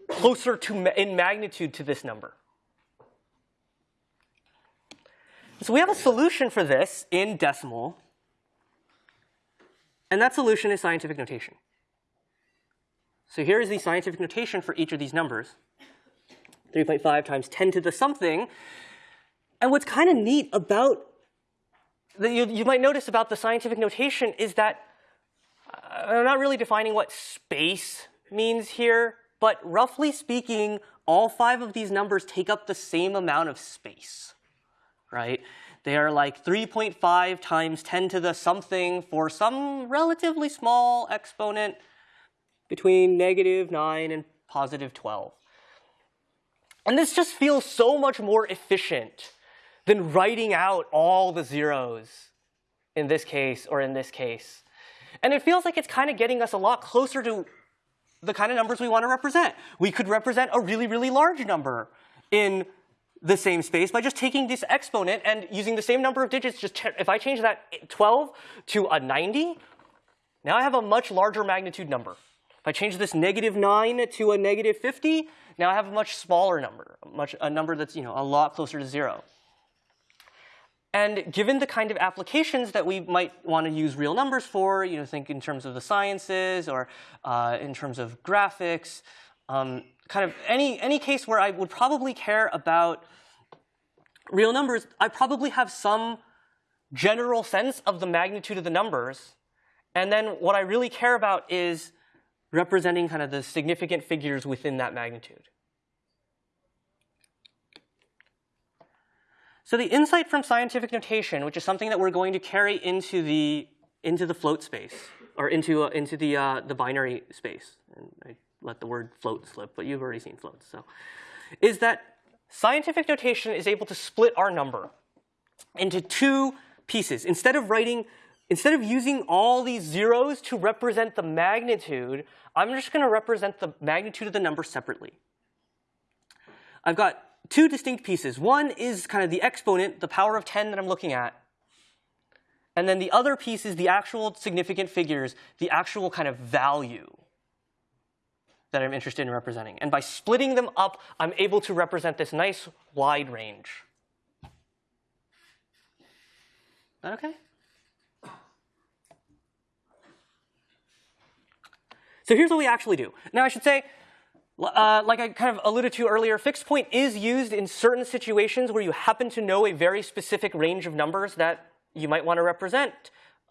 closer to in magnitude to this number. So we have a solution for this in decimal. And that solution is scientific notation. So here is the scientific notation for each of these numbers. 3.5 times 10 to the something. And what's kind of neat about, that you, you might notice about the scientific notation is that Uh, I'm not really defining what space means here, but roughly speaking, all five of these numbers take up the same amount of space right? They are like 3.5 times 10 to the something for some relatively small exponent between negative 9 and positive 12. And this just feels so much more efficient than writing out all the zeros in this case or in this case. And it feels like it's kind of getting us a lot closer to the kind of numbers we want to represent. We could represent a really, really large number in the same space by just taking this exponent and using the same number of digits. Just if I change that eh, 12 to a 90, now I have a much larger magnitude number. If I change this negative 9 to a negative 50, now I have a much smaller number, much, a number that's you know, a lot closer to 0. And given the kind of applications that we might want to use real numbers for, you know, think in terms of the sciences or uh, in terms of graphics, um, kind of any, any case where I would probably care about real numbers, I probably have some general sense of the magnitude of the numbers. And then what I really care about is representing kind of the significant figures within that magnitude. So the insight from scientific notation, which is something that we're going to carry into the into the float space or into uh, into the uh, the binary space. And I let the word float slip, but you've already seen floats. So, is that scientific notation is able to split our number into two pieces. Instead of writing, instead of using all these zeros to represent the magnitude, I'm just going to represent the magnitude of the number separately. I've got two distinct pieces. One is kind of the exponent, the power of 10 that I'm looking at. And then the other piece is the actual significant figures, the actual kind of value that I'm interested in representing. And by splitting them up, I'm able to represent this nice wide range. Is that okay? So here's what we actually do. Now I should say, uh, like I kind of alluded to earlier, fixed point is used in certain situations where you happen to know a very specific range of numbers that you might want to represent.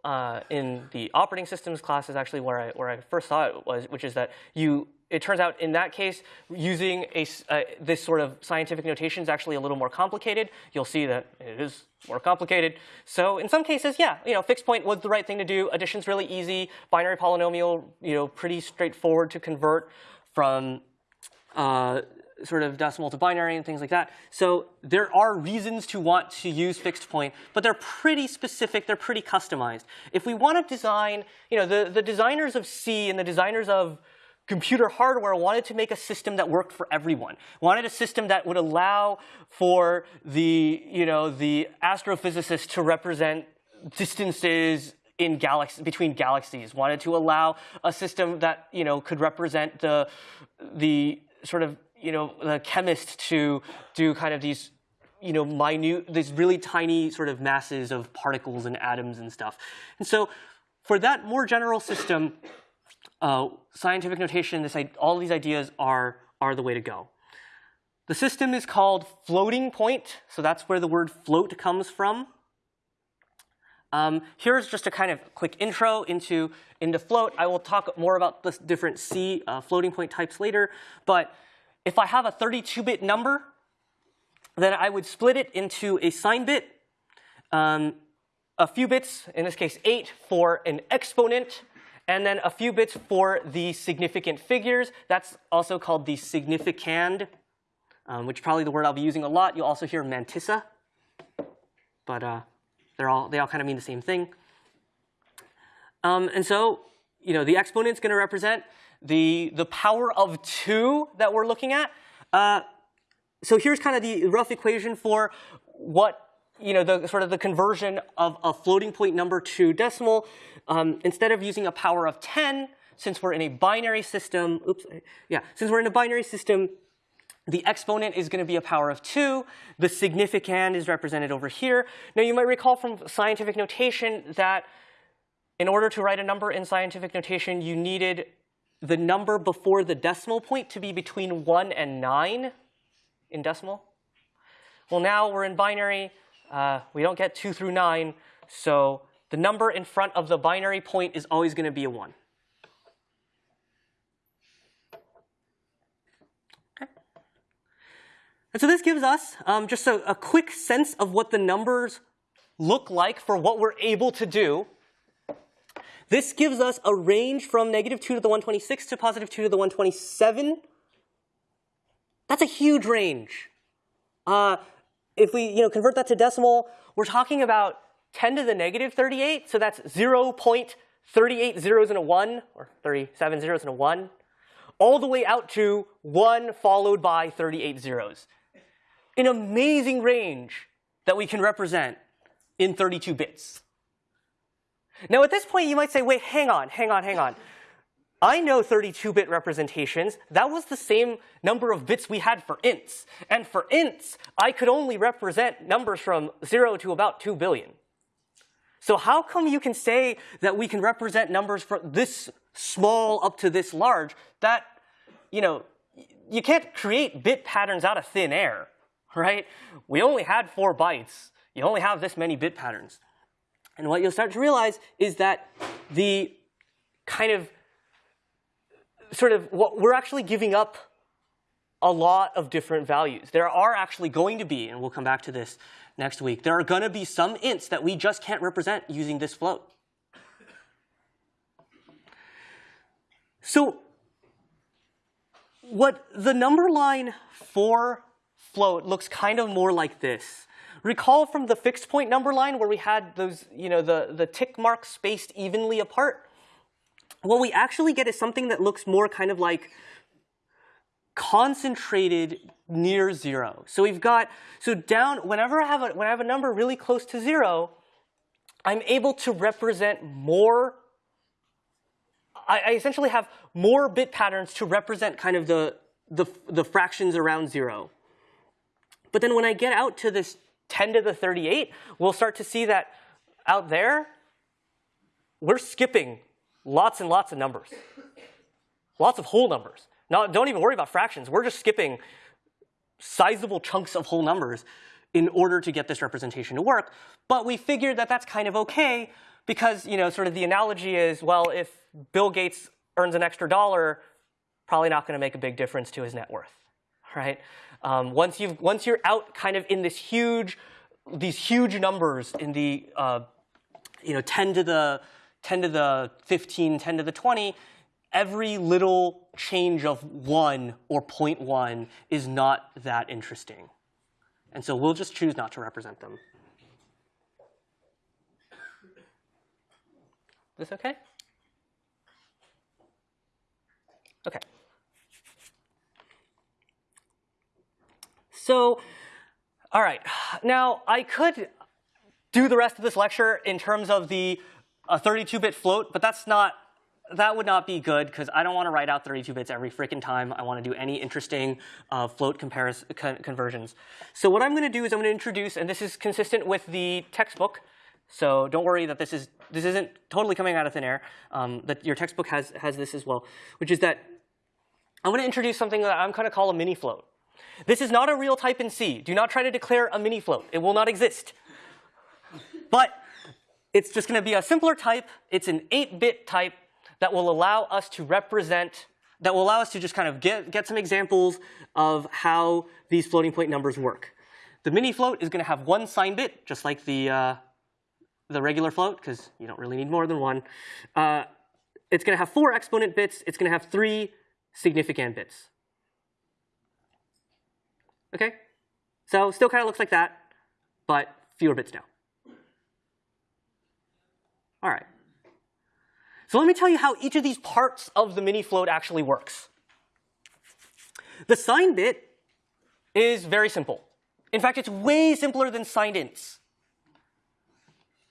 Uh, in the operating systems class is actually where I, where I first saw it was, which is that you it turns out in that case, using a, uh, this sort of scientific notation is actually a little more complicated. You'll see that it is more complicated. So in some cases, yeah, you know, fixed point was the right thing to do. Addition's really easy. Binary polynomial, you know, pretty straightforward to convert from uh, sort of decimal to binary and things like that. So there are reasons to want to use fixed point, but they're pretty specific, they're pretty customized. If we want to design, you know, the, the designers of C and the designers of computer hardware wanted to make a system that worked for everyone. Wanted a system that would allow for the, you know, the astrophysicist to represent distances in galaxies between galaxies. Wanted to allow a system that you know could represent the the sort of you know the chemist to do kind of these you know minute these really tiny sort of masses of particles and atoms and stuff. And so for that more general system, uh, scientific notation, this, all these ideas are, are the way to go. The system is called floating point, so that's where the word float comes from. Um, here's just a kind of quick intro into, into float. I will talk more about the different C uh, floating point types later, but if I have a 32-bit number, then I would split it into a sign bit, um, a few bits, in this case 8, for an exponent, and then a few bits for the significant figures. That's also called the significand, um, which is probably the word I'll be using a lot. You'll also hear mantissa, but uh, they're all, they all kind of mean the same thing. Um, and so, you know, the exponent's going to represent the, the power of 2 that we're looking at. Uh, so here's kind of the rough equation for what you know, the sort of the conversion of a floating point number to decimal, um, instead of using a power of 10, since we're in a binary system, oops, yeah, since we're in a binary system, the exponent is going to be a power of 2. The significand is represented over here. Now, you might recall from scientific notation that in order to write a number in scientific notation, you needed the number before the decimal point to be between 1 and 9 in decimal. Well, now we're in binary uh, we don't get 2 through 9, so the number in front of the binary point is always going to be a 1. Okay. And so this gives us um, just a, a quick sense of what the numbers look like for what we're able to do. This gives us a range from negative 2 to the 126 to positive 2 to the 127. That's a huge range. Uh, if we you know, convert that to decimal, we're talking about 10 to the negative 38. So that's 0 0.38 zeros and a 1, or 37 zeros and a 1, all the way out to 1 followed by 38 zeros. An amazing range that we can represent in 32 bits. Now at this point you might say, wait, hang on, hang on, hang on. I know 32-bit representations. That was the same number of bits we had for ints. And for ints, I could only represent numbers from 0 to about 2 billion. So how come you can say that we can represent numbers from this small up to this large? That, you know, you can't create bit patterns out of thin air, <laughs> right? We only had 4 bytes. You only have this many bit patterns. And what you'll start to realize is that the kind of sort of what we're actually giving up a lot of different values. There are actually going to be, and we'll come back to this next week, there are going to be some ints that we just can't represent using this float. So what the number line for float looks kind of more like this. Recall from the fixed point number line where we had those, you know, the, the tick marks spaced evenly apart? what we actually get is something that looks more kind of like concentrated near zero. So we've got, so down, whenever I have a, when I have a number really close to zero, I'm able to represent more, I, I essentially have more bit patterns to represent kind of the, the, the fractions around zero. But then when I get out to this 10 to the 38, we'll start to see that out there, we're skipping lots and lots of numbers. Lots of whole numbers. Now, don't even worry about fractions. We're just skipping sizable chunks of whole numbers in order to get this representation to work. But we figured that that's kind of OK because you know, sort of the analogy is, well, if Bill Gates earns an extra dollar, probably not going to make a big difference to his net worth, right? Um, once, you've, once you're out kind of in this huge, these huge numbers in the uh, you know, 10 to the 10 to the 15, 10 to the 20, every little change of 1 or 0.1 is not that interesting. And so we'll just choose not to represent them. This okay? Okay. So, all right. Now, I could do the rest of this lecture in terms of the 32-bit float, but that's not, that would not be good because I don't want to write out 32 bits every freaking time I want to do any interesting uh, float con conversions. So what I'm going to do is I'm going to introduce, and this is consistent with the textbook, so don't worry that this is this isn't totally coming out of thin air. Um, that your textbook has has this as well, which is that I'm going to introduce something that I'm going to call a mini float. This is not a real type in C. Do not try to declare a mini float. It will not exist. But it's just going to be a simpler type. It's an 8-bit type that will allow us to represent, that will allow us to just kind of get, get some examples of how these floating point numbers work. The mini float is going to have one sign bit, just like the, uh, the regular float, because you don't really need more than one. Uh, it's going to have four exponent bits. It's going to have three significant bits. Okay? So still kind of looks like that, but fewer bits now. All right. So let me tell you how each of these parts of the mini float actually works. The sign bit is very simple. In fact, it's way simpler than signed ints.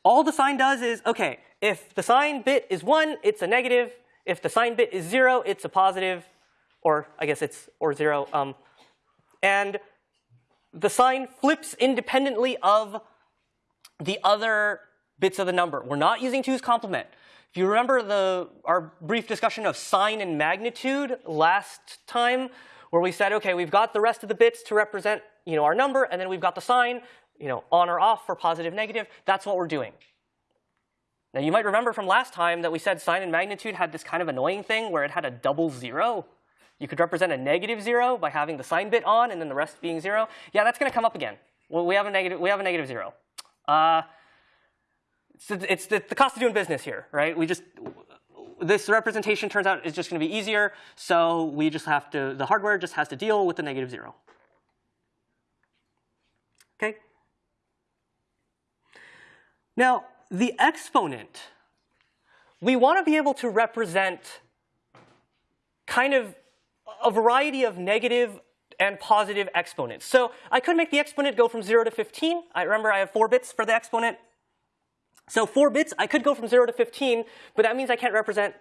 All the sign does is, OK, if the sign bit is 1, it's a negative. If the sign bit is 0, it's a positive, or I guess it's or 0. Um, and the sign flips independently of the other bits of the number. We're not using 2's complement. If you remember the, our brief discussion of sign and magnitude last time, where we said, OK, we've got the rest of the bits to represent you know, our number, and then we've got the sign you know, on or off for positive, negative. That's what we're doing. Now, you might remember from last time that we said sign and magnitude had this kind of annoying thing where it had a double zero. You could represent a negative zero by having the sign bit on and then the rest being zero. Yeah, that's going to come up again. Well, we have a negative, we have a negative zero. Uh, it's, it's the, the cost of doing business here, right? We just, this representation turns out is just going to be easier, so we just have to, the hardware just has to deal with the negative zero. Okay? Now, the exponent, we want to be able to represent kind of a variety of negative and positive exponents. So I could make the exponent go from 0 to 15. I remember I have 4 bits for the exponent. So 4 bits, I could go from 0 to 15, but that means I can't represent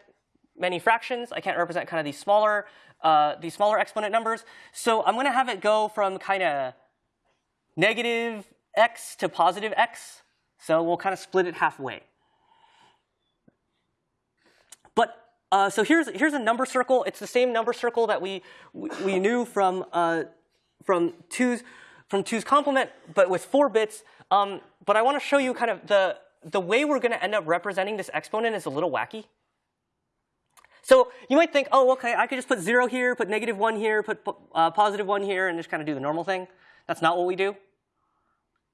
many fractions. I can't represent kind of these smaller, uh, these smaller exponent numbers. So I'm going to have it go from kind of negative x to positive x. So we'll kind of split it halfway. But uh, so here's here's a number circle. It's the same number circle that we we, we knew from uh, from two's from two's complement, but with four bits. Um, but I want to show you kind of the the way we're going to end up representing this exponent is a little wacky. So you might think, oh, OK, I could just put 0 here, put negative 1 here, put uh, positive 1 here, and just kind of do the normal thing. That's not what we do.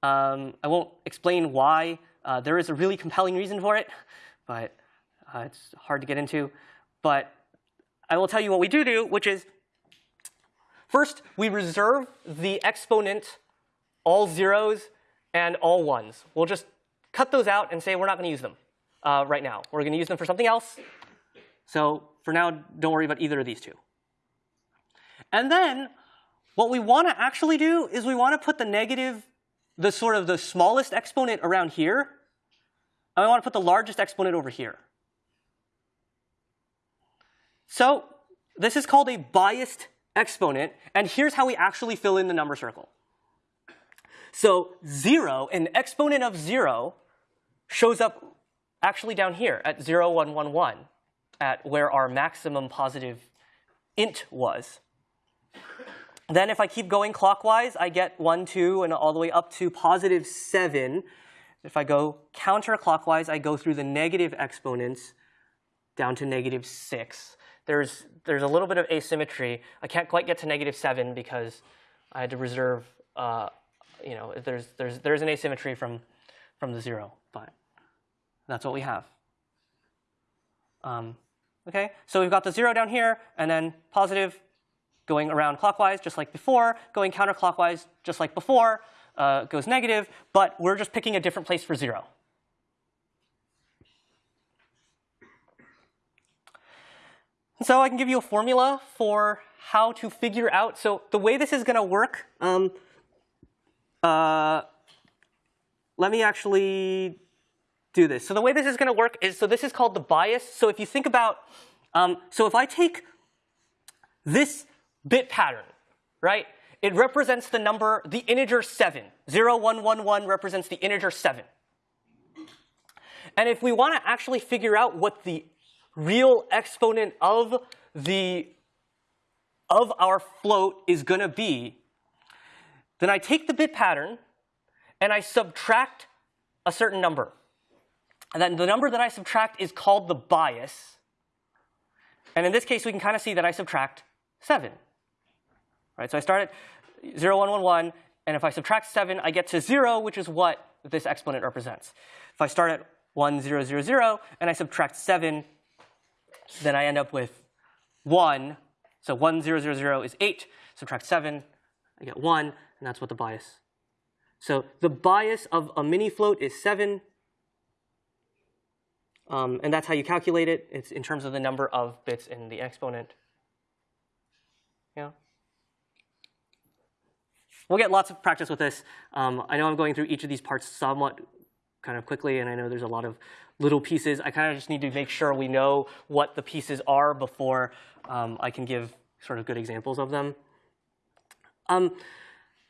Um, I won't explain why. Uh, there is a really compelling reason for it, but uh, it's hard to get into. But I will tell you what we do do, which is first, we reserve the exponent all zeros and all ones. We'll just cut those out and say we're not going to use them uh, right now. We're going to use them for something else. So for now, don't worry about either of these two. And then what we want to actually do is we want to put the negative, the sort of the smallest exponent around here, and we want to put the largest exponent over here. So this is called a biased exponent, and here's how we actually fill in the number circle. So 0, an exponent of 0, shows up actually down here at 0, 1, 1, 1, at where our maximum positive int was. Then if I keep going clockwise, I get 1, 2, and all the way up to positive 7. If I go counterclockwise, I go through the negative exponents down to negative 6. There's, there's a little bit of asymmetry. I can't quite get to negative 7 because I had to reserve, uh, you know, there's, there's, there's an asymmetry from, from the 0. But that's what we have. Um, okay, so we've got the 0 down here, and then positive going around clockwise, just like before, going counterclockwise, just like before, uh, goes negative, but we're just picking a different place for 0. So I can give you a formula for how to figure out. So the way this is going to work, um, uh, let me actually do this. So the way this is going to work is, so this is called the bias. So if you think about, um, so if I take this bit pattern, right, it represents the number, the integer 7. 0, 1, 1, 1 represents the integer 7. And if we want to actually figure out what the real exponent of the of our float is going to be, then I take the bit pattern and I subtract a certain number. And then the number that I subtract is called the bias. And in this case, we can kind of see that I subtract 7. Right? So I start at 0, 1, 1, 1, and if I subtract 7, I get to 0, which is what this exponent represents. If I start at 1, 0, 0, 0, and I subtract 7, then I end up with 1. So 1, 0, 0, 0 is 8. Subtract 7, I get 1, and that's what the bias. So the bias of a mini float is 7. Um, and that's how you calculate it. It's in terms of the number of bits in the exponent. Yeah. We'll get lots of practice with this. Um, I know I'm going through each of these parts somewhat kind of quickly, and I know there's a lot of little pieces. I kind of just need to make sure we know what the pieces are before um, I can give sort of good examples of them. Um,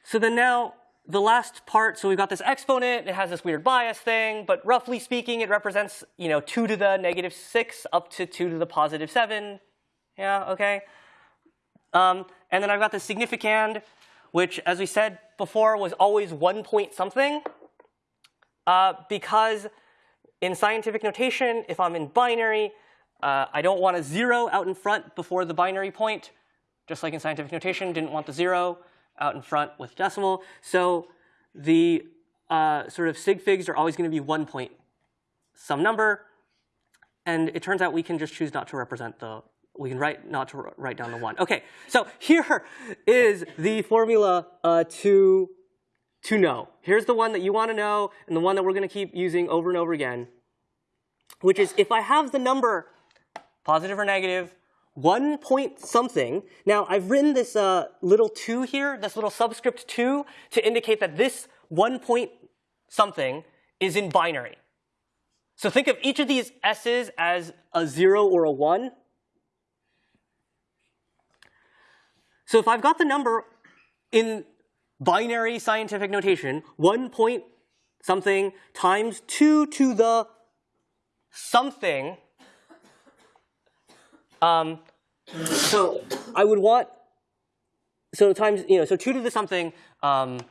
so then now the last part, so we've got this exponent, it has this weird bias thing, but roughly speaking, it represents, you know, 2 to the negative 6 up to 2 to the positive 7. Yeah, okay. Um, and then I've got the significand, which, as we said before, was always 1 point something. Uh, because in scientific notation, if I'm in binary, uh, I don't want a 0 out in front before the binary point. Just like in scientific notation, didn't want the 0 out in front with decimal. So the uh, sort of sig figs are always going to be 1 point some number. And it turns out we can just choose not to represent the, we can write not to write down the 1. OK, so here <laughs> is the formula uh, to, to know. Here's the one that you want to know and the one that we're going to keep using over and over again, which is if I have the number positive or negative, one point something. Now, I've written this uh, little 2 here, this little subscript 2, to indicate that this one point something is in binary. So think of each of these s's as a 0 or a 1. So if I've got the number in binary scientific notation, 1 point something times 2 to the something, um, so I would want, so times, you know, so 2 to the something, um,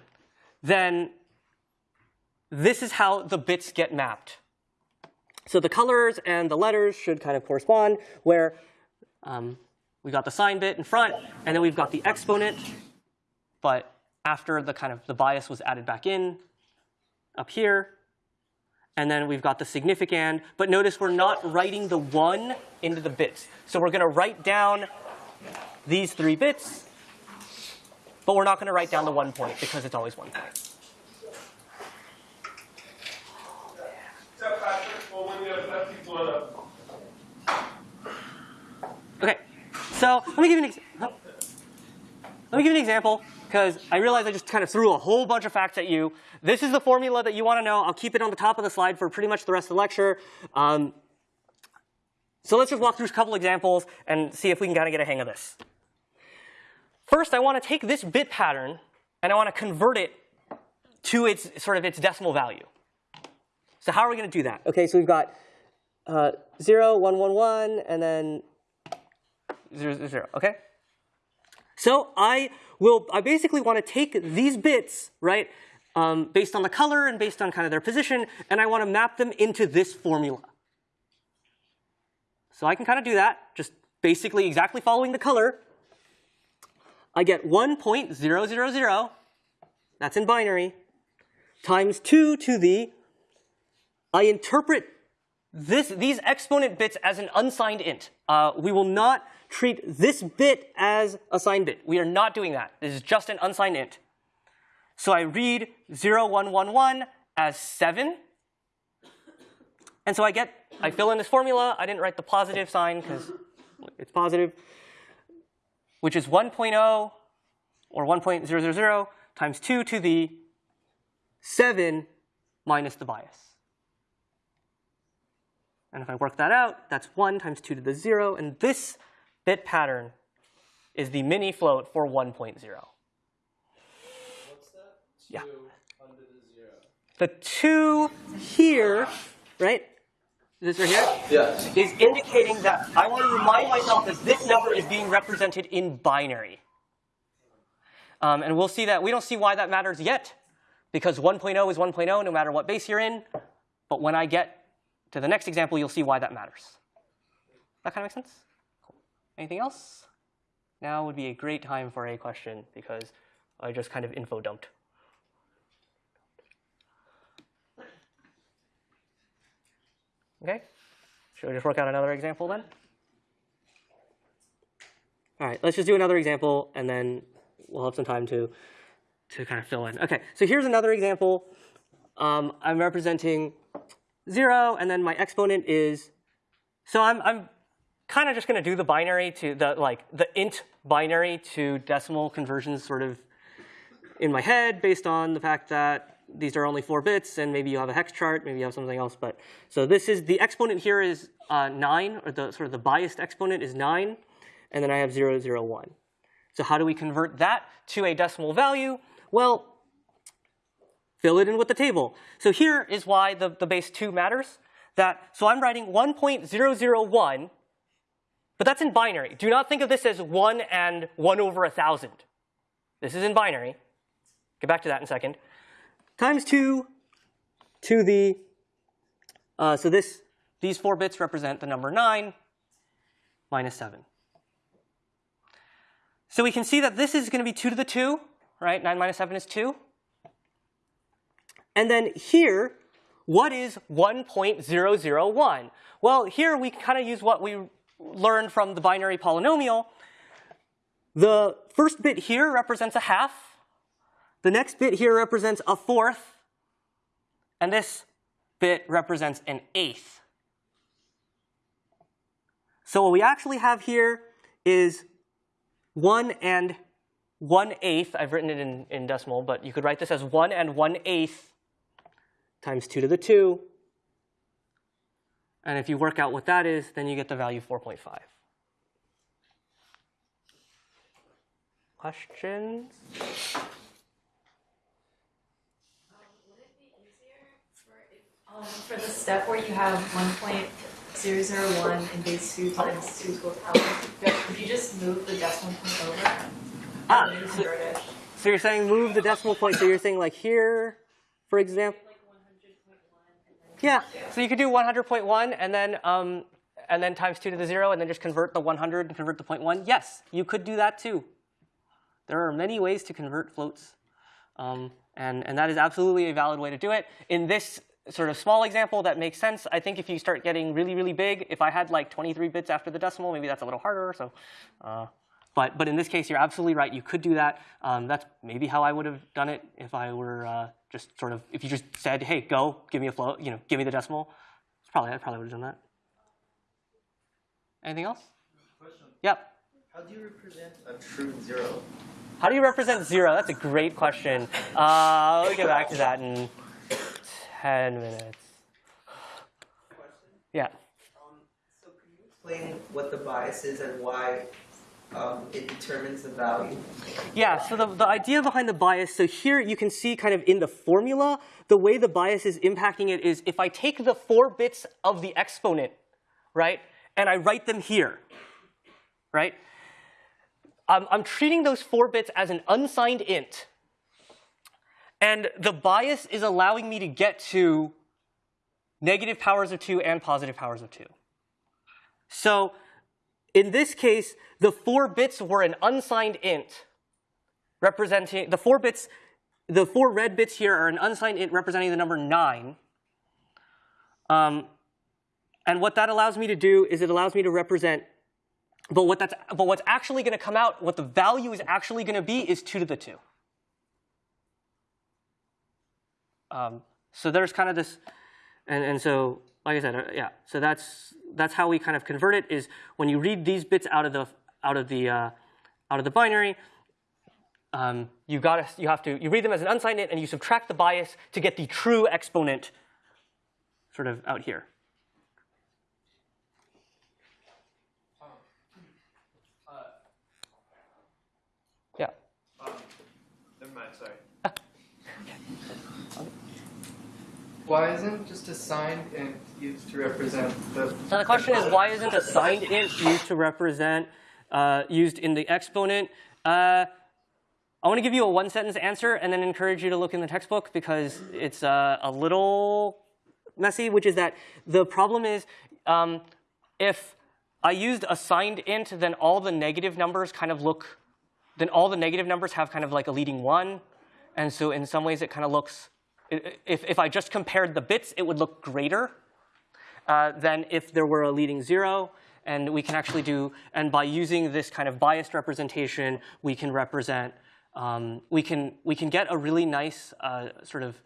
then this is how the bits get mapped. So the colors and the letters should kind of correspond, where um, we got the sign bit in front, and then we've got the exponent, but after the kind of the bias was added back in up here, and then we've got the significand. But notice we're not writing the 1 into the bits. So we're going to write down these three bits, but we're not going to write down the 1 point because it's always 1 point. Okay, so let me give you an example. Let me give you an example because I realize I just kind of threw a whole bunch of facts at you. This is the formula that you want to know. I'll keep it on the top of the slide for pretty much the rest of the lecture. Um, so let's just walk through a couple examples and see if we can kind of get a hang of this. First, I want to take this bit pattern and I want to convert it to its sort of its decimal value. So how are we going to do that? Okay, so we've got uh, 0, 1, 1, 1, and then 0, 0, 0, okay? So I will, I basically want to take these bits, right, um, based on the color and based on kind of their position, and I want to map them into this formula. So I can kind of do that, just basically exactly following the color. I get 1.000, that's in binary, times 2 to the, I interpret this, these exponent bits as an unsigned int. Uh, we will not treat this bit as a signed bit. We are not doing that. This is just an unsigned int. So I read 0111 as 7. And so I get, I fill in this formula. I didn't write the positive sign because it's positive, which is 1.0 or 1.000 times 2 to the 7 minus the bias. And if I work that out, that's 1 times 2 to the 0. And this bit pattern is the mini float for 1.0. What's that? Yeah. Under the zero. The 2 here, right? This right here? Yes. is indicating that I want to remind myself that this number is being represented in binary. Um, and we'll see that, we don't see why that matters yet, because 1.0 is 1.0 no matter what base you're in. But when I get to the next example, you'll see why that matters. That kind of makes sense? Cool. Anything else? Now would be a great time for a question, because I just kind of info dumped. Okay? Should we just work out another example then? All right, let's just do another example, and then we'll have some time to, to kind of fill in. Okay, so here's another example. Um, I'm representing 0, and then my exponent is, so I'm, I'm kind of just going to do the binary to the, like, the int binary to decimal conversions sort of in my head based on the fact that these are only four bits, and maybe you have a hex chart, maybe you have something else. But so this is the exponent here is uh, nine, or the sort of the biased exponent is nine, and then I have zero, zero, one. So how do we convert that to a decimal value? Well, fill it in with the table. So here is why the, the base two matters. That so I'm writing 1.001, but that's in binary. Do not think of this as one and one over a thousand. This is in binary. Get back to that in a second times 2 to the, uh, so this, these four bits represent the number 9 minus 7. So we can see that this is going to be 2 to the 2, right? 9 minus 7 is 2. And then here, what is 1.001? Well, here we can kind of use what we learned from the binary polynomial. The first bit here represents a half. The next bit here represents a fourth, and this bit represents an eighth. So what we actually have here is 1 and 1 eighth. I've written it in, in decimal, but you could write this as 1 and 1 eighth times 2 to the 2. And if you work out what that is, then you get the value 4.5. Questions? Would it be easier for um, for the step where you have one point zero zero one in base two times two to a power, could you just move the decimal point over? Ah, so- So you're saying move the decimal point. So you're saying like here, for example. Like one hundred point one and then. Yeah. So you could do 100.1 and then um, and then times two to the zero and then just convert the 100 and convert the 0.1. Yes, you could do that too. There are many ways to convert floats, um, and and that is absolutely a valid way to do it. In this sort of small example, that makes sense. I think if you start getting really really big, if I had like 23 bits after the decimal, maybe that's a little harder. So. Uh, but, but in this case, you're absolutely right. You could do that. Um, that's maybe how I would have done it if I were uh, just sort of if you just said, "Hey, go, give me a float, you know, give me the decimal." It's probably I probably would have done that. Anything else? Question. Yep. How do you represent a true zero? How do you represent zero? That's a great question. Uh, we'll get back to that in ten minutes. Yeah. Um, so can you explain what the bias is and why um, it determines the value? Yeah, so the, the idea behind the bias, so here you can see kind of in the formula, the way the bias is impacting it is if I take the four bits of the exponent, right, and I write them here, right, I'm, I'm treating those four bits as an unsigned int. And the bias is allowing me to get to negative powers of 2 and positive powers of 2. So in this case, the four bits were an unsigned int representing the four bits, the four red bits here are an unsigned int representing the number nine. Um, and what that allows me to do is it allows me to represent, but what that's, but what's actually going to come out, what the value is actually going to be is two to the two. Um, so there's kind of this, and, and so like I said, uh, yeah. So that's that's how we kind of convert it. Is when you read these bits out of the out of the uh, out of the binary, um, you got you have to you read them as an unsigned int and you subtract the bias to get the true exponent, sort of out here. Yeah. Um, never mind, sorry. Why isn't just a signed int used to represent the? The question is, why isn't a signed int used to represent, uh, used in the exponent? Uh, I want to give you a one sentence answer and then encourage you to look in the textbook because it's uh, a little messy, which is that the problem is um, if I used a signed int, then all the negative numbers kind of look, then all the negative numbers have kind of like a leading one. And so in some ways it kind of looks, if, if I just compared the bits, it would look greater uh, than if there were a leading zero. And we can actually do, and by using this kind of biased representation, we can represent, um, we can we can get a really nice uh, sort of,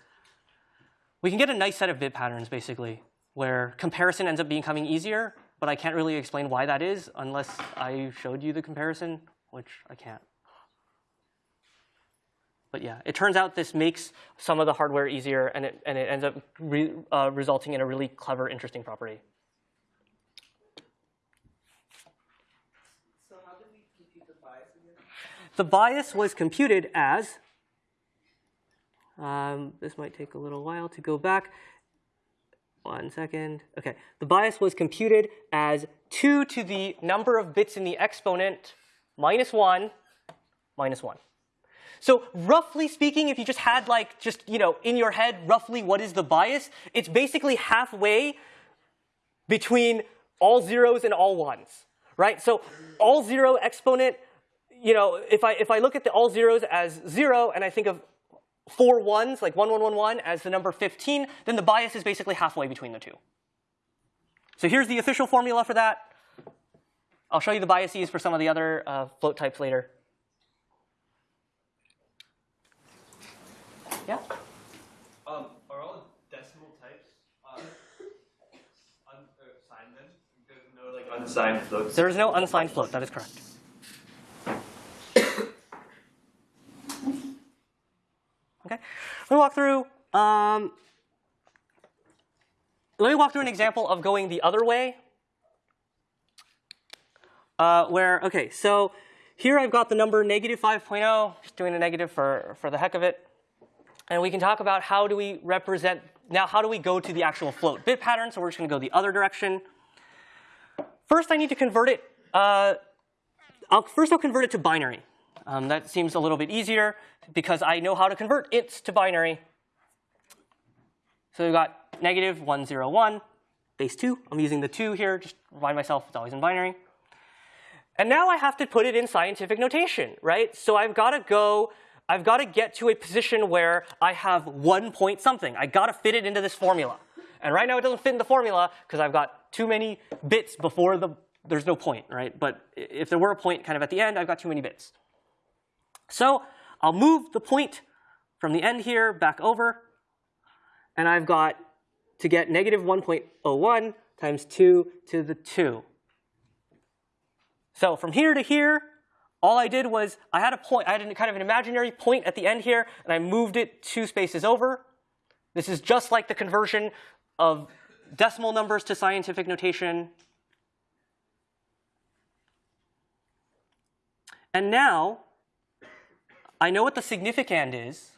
we can get a nice set of bit patterns basically, where comparison ends up becoming easier. But I can't really explain why that is unless I showed you the comparison, which I can't. But yeah, it turns out this makes some of the hardware easier, and it, and it ends up re, uh, resulting in a really clever, interesting property. So how did we compute the bias again? The bias was computed as, um, this might take a little while to go back. One second. Okay, the bias was computed as 2 to the number of bits in the exponent minus 1 minus 1. So roughly speaking, if you just had like just, you know, in your head roughly what is the bias, it's basically halfway between all zeros and all ones, right? So all zero exponent, you know, if I if I look at the all zeros as zero and I think of four ones, like one one one one, as the number 15, then the bias is basically halfway between the two. So here's the official formula for that. I'll show you the biases for some of the other uh, float types later. Yeah. Um, are all decimal types uh, un, uh, signed then? There's no like unsigned floats. There is no unsigned float. That is correct. Okay. Let me walk through. Um, let me walk through an example of going the other way. Uh, where okay, so here I've got the number negative 5.0. Just doing a negative for for the heck of it. And we can talk about how do we represent now. How do we go to the actual float bit pattern? So we're just going to go the other direction. First, I need to convert it. Uh, I'll, first, I'll convert it to binary. Um, that seems a little bit easier because I know how to convert ints to binary. So we've got negative 101, base 2. I'm using the 2 here, just remind myself it's always in binary. And now I have to put it in scientific notation, right? So I've got to go, I've got to get to a position where I have one point something. I got to fit it into this formula. And right now it doesn't fit in the formula because I've got too many bits before the, there's no point, right? But if there were a point kind of at the end, I've got too many bits. So I'll move the point from the end here back over, and I've got to get negative 1.01 times 2 to the 2. So from here to here, all I did was I had a point, I had a kind of an imaginary point at the end here, and I moved it two spaces over. This is just like the conversion of decimal numbers to scientific notation. And now, I know what the significand is,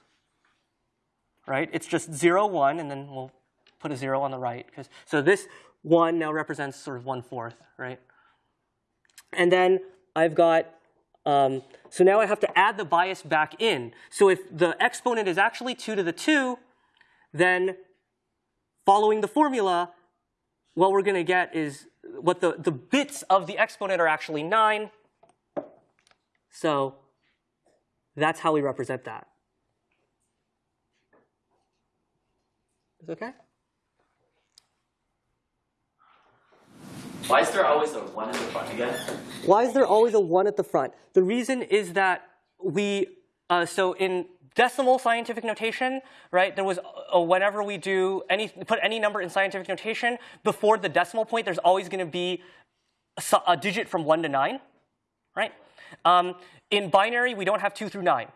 right? It's just 0, 1, and then we'll put a 0 on the right. 'cause- So this 1 now represents sort of 1 fourth, right? And then I've got, um, so now I have to add the bias back in. So if the exponent is actually 2 to the 2, then following the formula, what we're going to get is what the, the bits of the exponent are actually 9. So that's how we represent that. Is okay? Why is there always a one at the front again? Why is there always a 1 at the front? The reason is that we, uh, so in decimal scientific notation, right? There was uh, whenever we do any put any number in scientific notation before the decimal point, there's always going to be a, a digit from one to nine, right? Um, in binary, we don't have two through nine,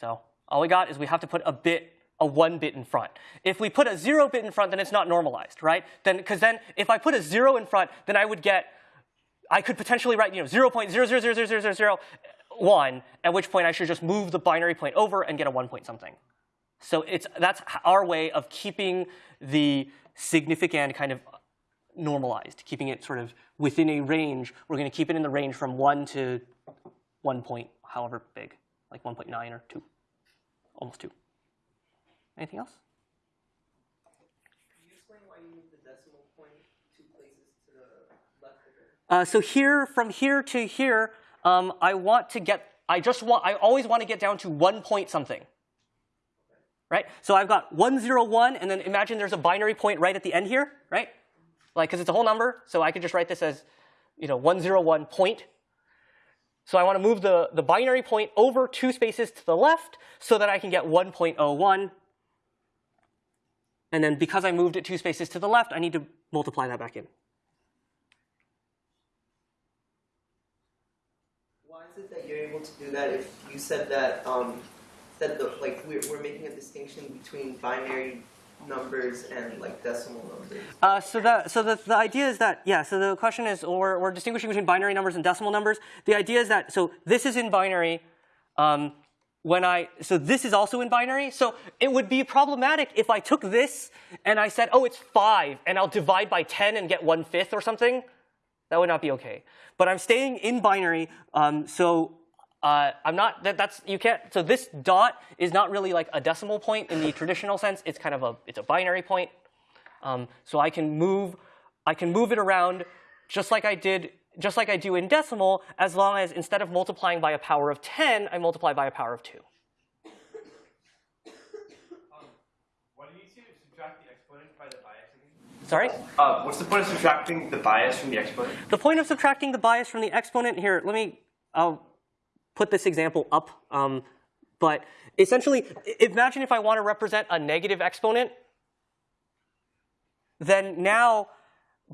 so all we got is we have to put a bit, a one bit in front. If we put a zero bit in front, then it's not normalized, right? Then because then if I put a zero in front, then I would get I could potentially write, you know, 0.0000001, at which point I should just move the binary point over and get a one point something. So it's, that's our way of keeping the significand kind of normalized, keeping it sort of within a range. We're going to keep it in the range from 1 to 1 point, however big, like 1.9 or 2, almost 2. Anything else? Can you explain why you moved the decimal point two places to the left? Uh, so here, from here to here, um, I want to get, I just want, I always want to get down to one point something. Right? So I've got 101, and then imagine there's a binary point right at the end here, right? Like, because it's a whole number, so I could just write this as, you know, 101 point. So I want to move the, the binary point over two spaces to the left so that I can get 1.01. And then because I moved it two spaces to the left, I need to multiply that back in. Why is it that you're able to do that if you said that um, said the like we're, we're making a distinction between binary numbers and like decimal numbers? Uh, so the so the, the idea is that yeah. So the question is we're, we're distinguishing between binary numbers and decimal numbers. The idea is that so this is in binary. Um, when I so this is also in binary. So it would be problematic if I took this and I said, oh, it's five, and I'll divide by ten and get one fifth or something. That would not be okay. But I'm staying in binary, um, so uh, I'm not. That, that's you can't. So this dot is not really like a decimal point in the traditional sense. It's kind of a it's a binary point. Um, so I can move, I can move it around just like I did, just like I do in decimal, as long as instead of multiplying by a power of 10, I multiply by a power of 2. What do you use to subtract the exponent by the bias? Sorry? Uh, what's the point of subtracting the bias from the exponent? The point of subtracting the bias from the exponent here, let me, I'll put this example up. Um, but essentially, imagine if I want to represent a negative exponent, then now,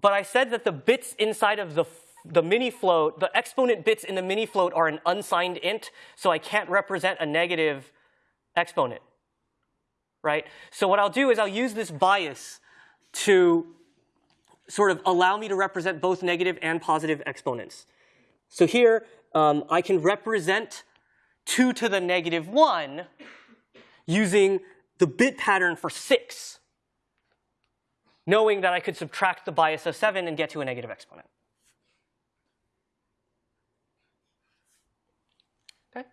but I said that the bits inside of the, f- the mini float, the exponent bits in the mini float are an unsigned int, so I can't represent a negative exponent, right? So what I'll do is I'll use this bias to sort of allow me to represent both negative and positive exponents. So here, um, I can represent 2 to the negative 1 using the bit pattern for 6, knowing that I could subtract the bias of 7 and get to a negative exponent. Okay?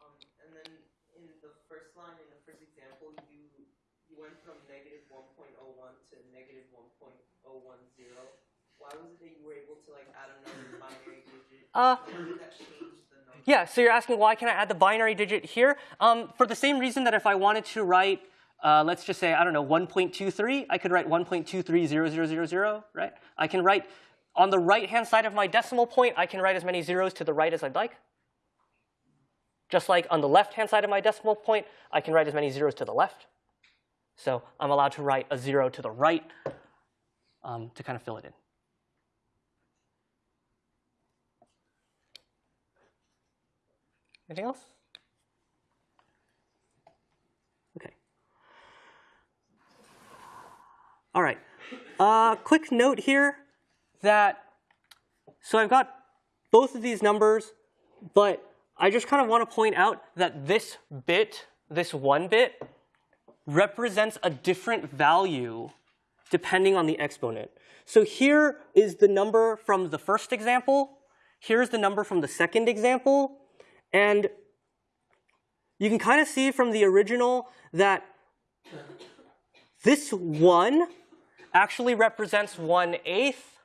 Um, and then in the first line, in the first example, you you went from negative 1.01 to negative 1.010. Why was it that you were able to like add another binary digit? Uh, How did that change the number? Yeah, so you're asking why can I add the binary digit here? Um, for the same reason that if I wanted to write, uh, let's just say, I don't know, 1.23, I could write 1.230000, right? I can write, on the right-hand side of my decimal point, I can write as many zeros to the right as I'd like. Just like on the left-hand side of my decimal point, I can write as many zeros to the left. So I'm allowed to write a zero to the right um, to kind of fill it in. Anything else? Okay. All right. Uh, quick note here that so I've got both of these numbers, but I just kind of want to point out that this bit, this one bit, represents a different value depending on the exponent. So here is the number from the first example. Here's the number from the second example. And you can kind of see from the original that this one actually represents one eighth,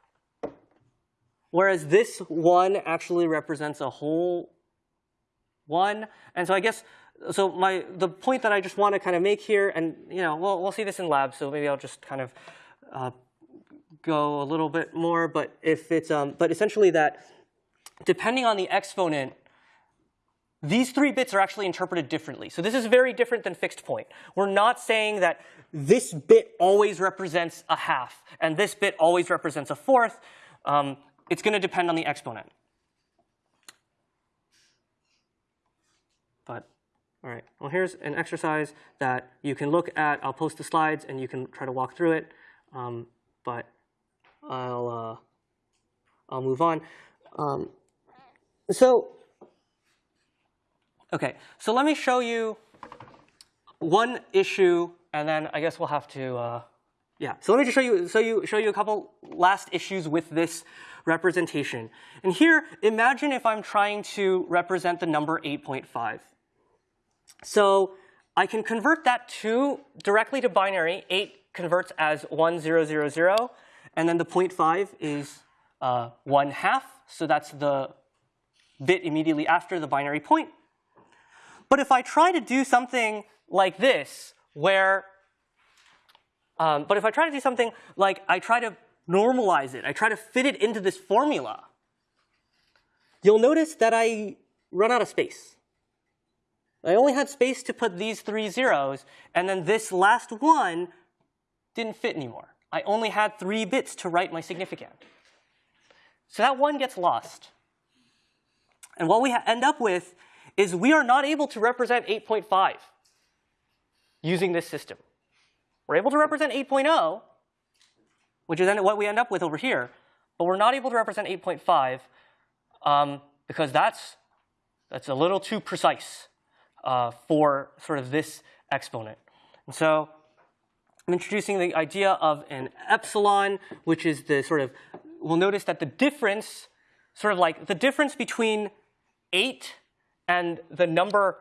whereas this one actually represents a whole one. And so I guess, so my, the point that I just want to kind of make here, and you know, we'll, we'll see this in lab, so maybe I'll just kind of uh, go a little bit more, but if it's, um, but essentially that depending on the exponent, these three bits are actually interpreted differently. So this is very different than fixed point. We're not saying that this bit always represents a half and this bit always represents a fourth. Um, it's going to depend on the exponent. But all right, well here's an exercise that you can look at. I'll post the slides and you can try to walk through it. Um, but I'll uh, I'll move on. Um, so okay, so let me show you one issue, and then I guess we'll have to. Uh, yeah, so let me just show you, so you, show you a couple last issues with this representation. And here, imagine if I'm trying to represent the number 8.5. So I can convert that to directly to binary. 8 converts as 1000, and then the 0.5 is uh, 1 half, so that's the bit immediately after the binary point. But if I try to do something like this, where um, but if I try to do something like I try to normalize it, I try to fit it into this formula, you'll notice that I run out of space. I only had space to put these three zeros, and then this last one didn't fit anymore. I only had three bits to write my significand. So that one gets lost. And what we end up with is we are not able to represent 8.5 using this system. We're able to represent 8.0, which is then what we end up with over here, but we're not able to represent 8.5 um, because that's, that's a little too precise uh, for sort of this exponent. And so I'm introducing the idea of an epsilon, which is the sort of, we'll notice that the difference, sort of like the difference between 8 and the number,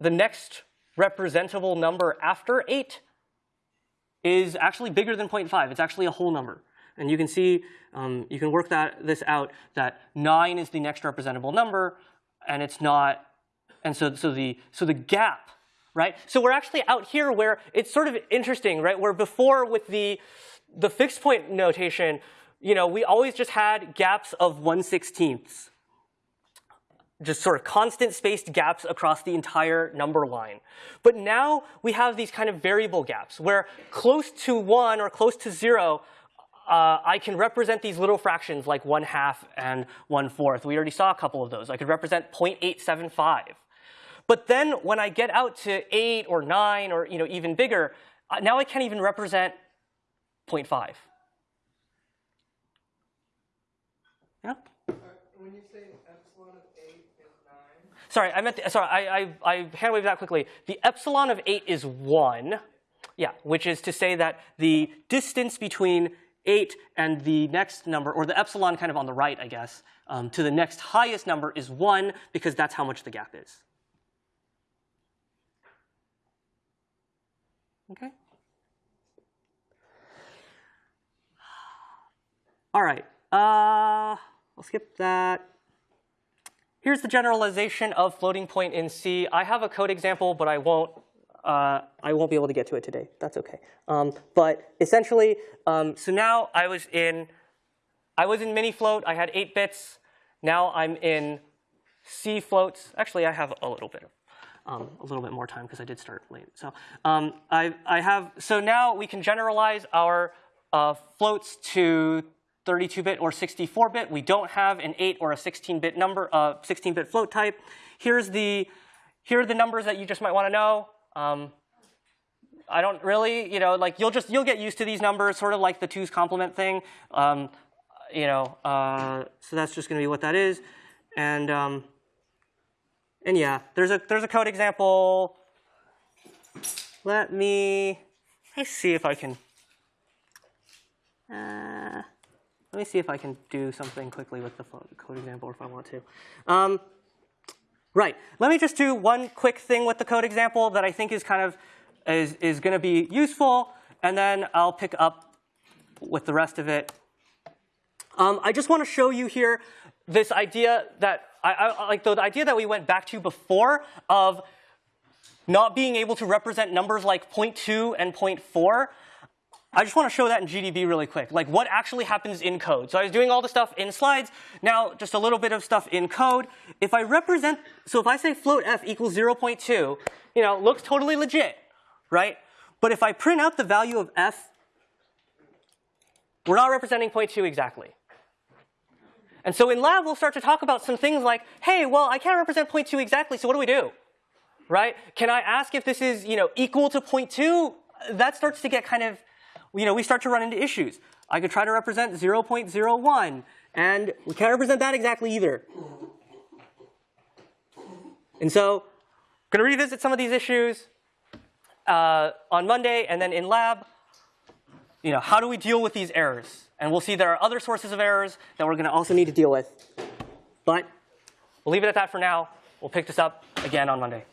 the next representable number after 8 is actually bigger than 0.5. It's actually a whole number. And you can see, um, you can work that this out, that 9 is the next representable number, and it's not, and so, so, the, so the gap, right? So we're actually out here where it's sort of interesting, right? Where before with the, the fixed point notation, you know, we always just had gaps of 1 16th just sort of constant spaced gaps across the entire number line. But now we have these kind of variable gaps where close to one or close to zero, uh, I can represent these little fractions like one half and one fourth. We already saw a couple of those. I could represent 0.875. But then when I get out to eight or nine or you know even bigger, uh, now I can't even represent 0.5. Yeah? When you say epsilon of 8 and 9, Sorry, I meant, the, sorry, I, I, I hand waved that quickly. The epsilon of 8 is 1, yeah, which is to say that the distance between 8 and the next number, or the epsilon kind of on the right, I guess, um, to the next highest number is 1 because that's how much the gap is. Okay? All right. Uh, I'll skip that. Here's the generalization of floating point in C. I have a code example, but I won't. Uh, I won't be able to get to it today. That's okay. Um, but essentially, um, so now I was in, I was in mini float. I had eight bits. Now I'm in C floats. Actually, I have a little bit of, um, a little bit more time because I did start late. So um, I, I have. So now we can generalize our uh, floats to 32-bit or 64-bit. We don't have an 8 or a 16-bit number, uh, 16-bit float type. Here's the, here are the numbers that you just might want to know. Um, I don't really, you know, like you'll just you'll get used to these numbers, sort of like the two's complement thing. Um, you know, uh, so that's just going to be what that is, and um, and yeah, there's a there's a code example. Let me let's see if I can. Uh, let me see if I can do something quickly with the code example, if I want to. Um, right. Let me just do one quick thing with the code example that I think is kind of is is going to be useful, and then I'll pick up with the rest of it. Um, I just want to show you here this idea that I, I like the idea that we went back to before of not being able to represent numbers like 0.2 and 0.4. I just want to show that in GDB really quick, like what actually happens in code. So I was doing all the stuff in slides. Now just a little bit of stuff in code. If I represent, so if I say float f equals 0.2, you know, looks totally legit, right? But if I print out the value of f, we're not representing 0.2 exactly. And so in lab, we'll start to talk about some things like, hey, well, I can't represent 0.2 exactly, so what do we do? Right? Can I ask if this is, you know, equal to 0.2? That starts to get kind of, you know, we start to run into issues. I could try to represent 0.01, and we can't represent that exactly either. And so, I'm going to revisit some of these issues uh, on Monday, and then in lab, you know, how do we deal with these errors? And we'll see there are other sources of errors that we're going to also need to deal with. But we'll leave it at that for now. We'll pick this up again on Monday.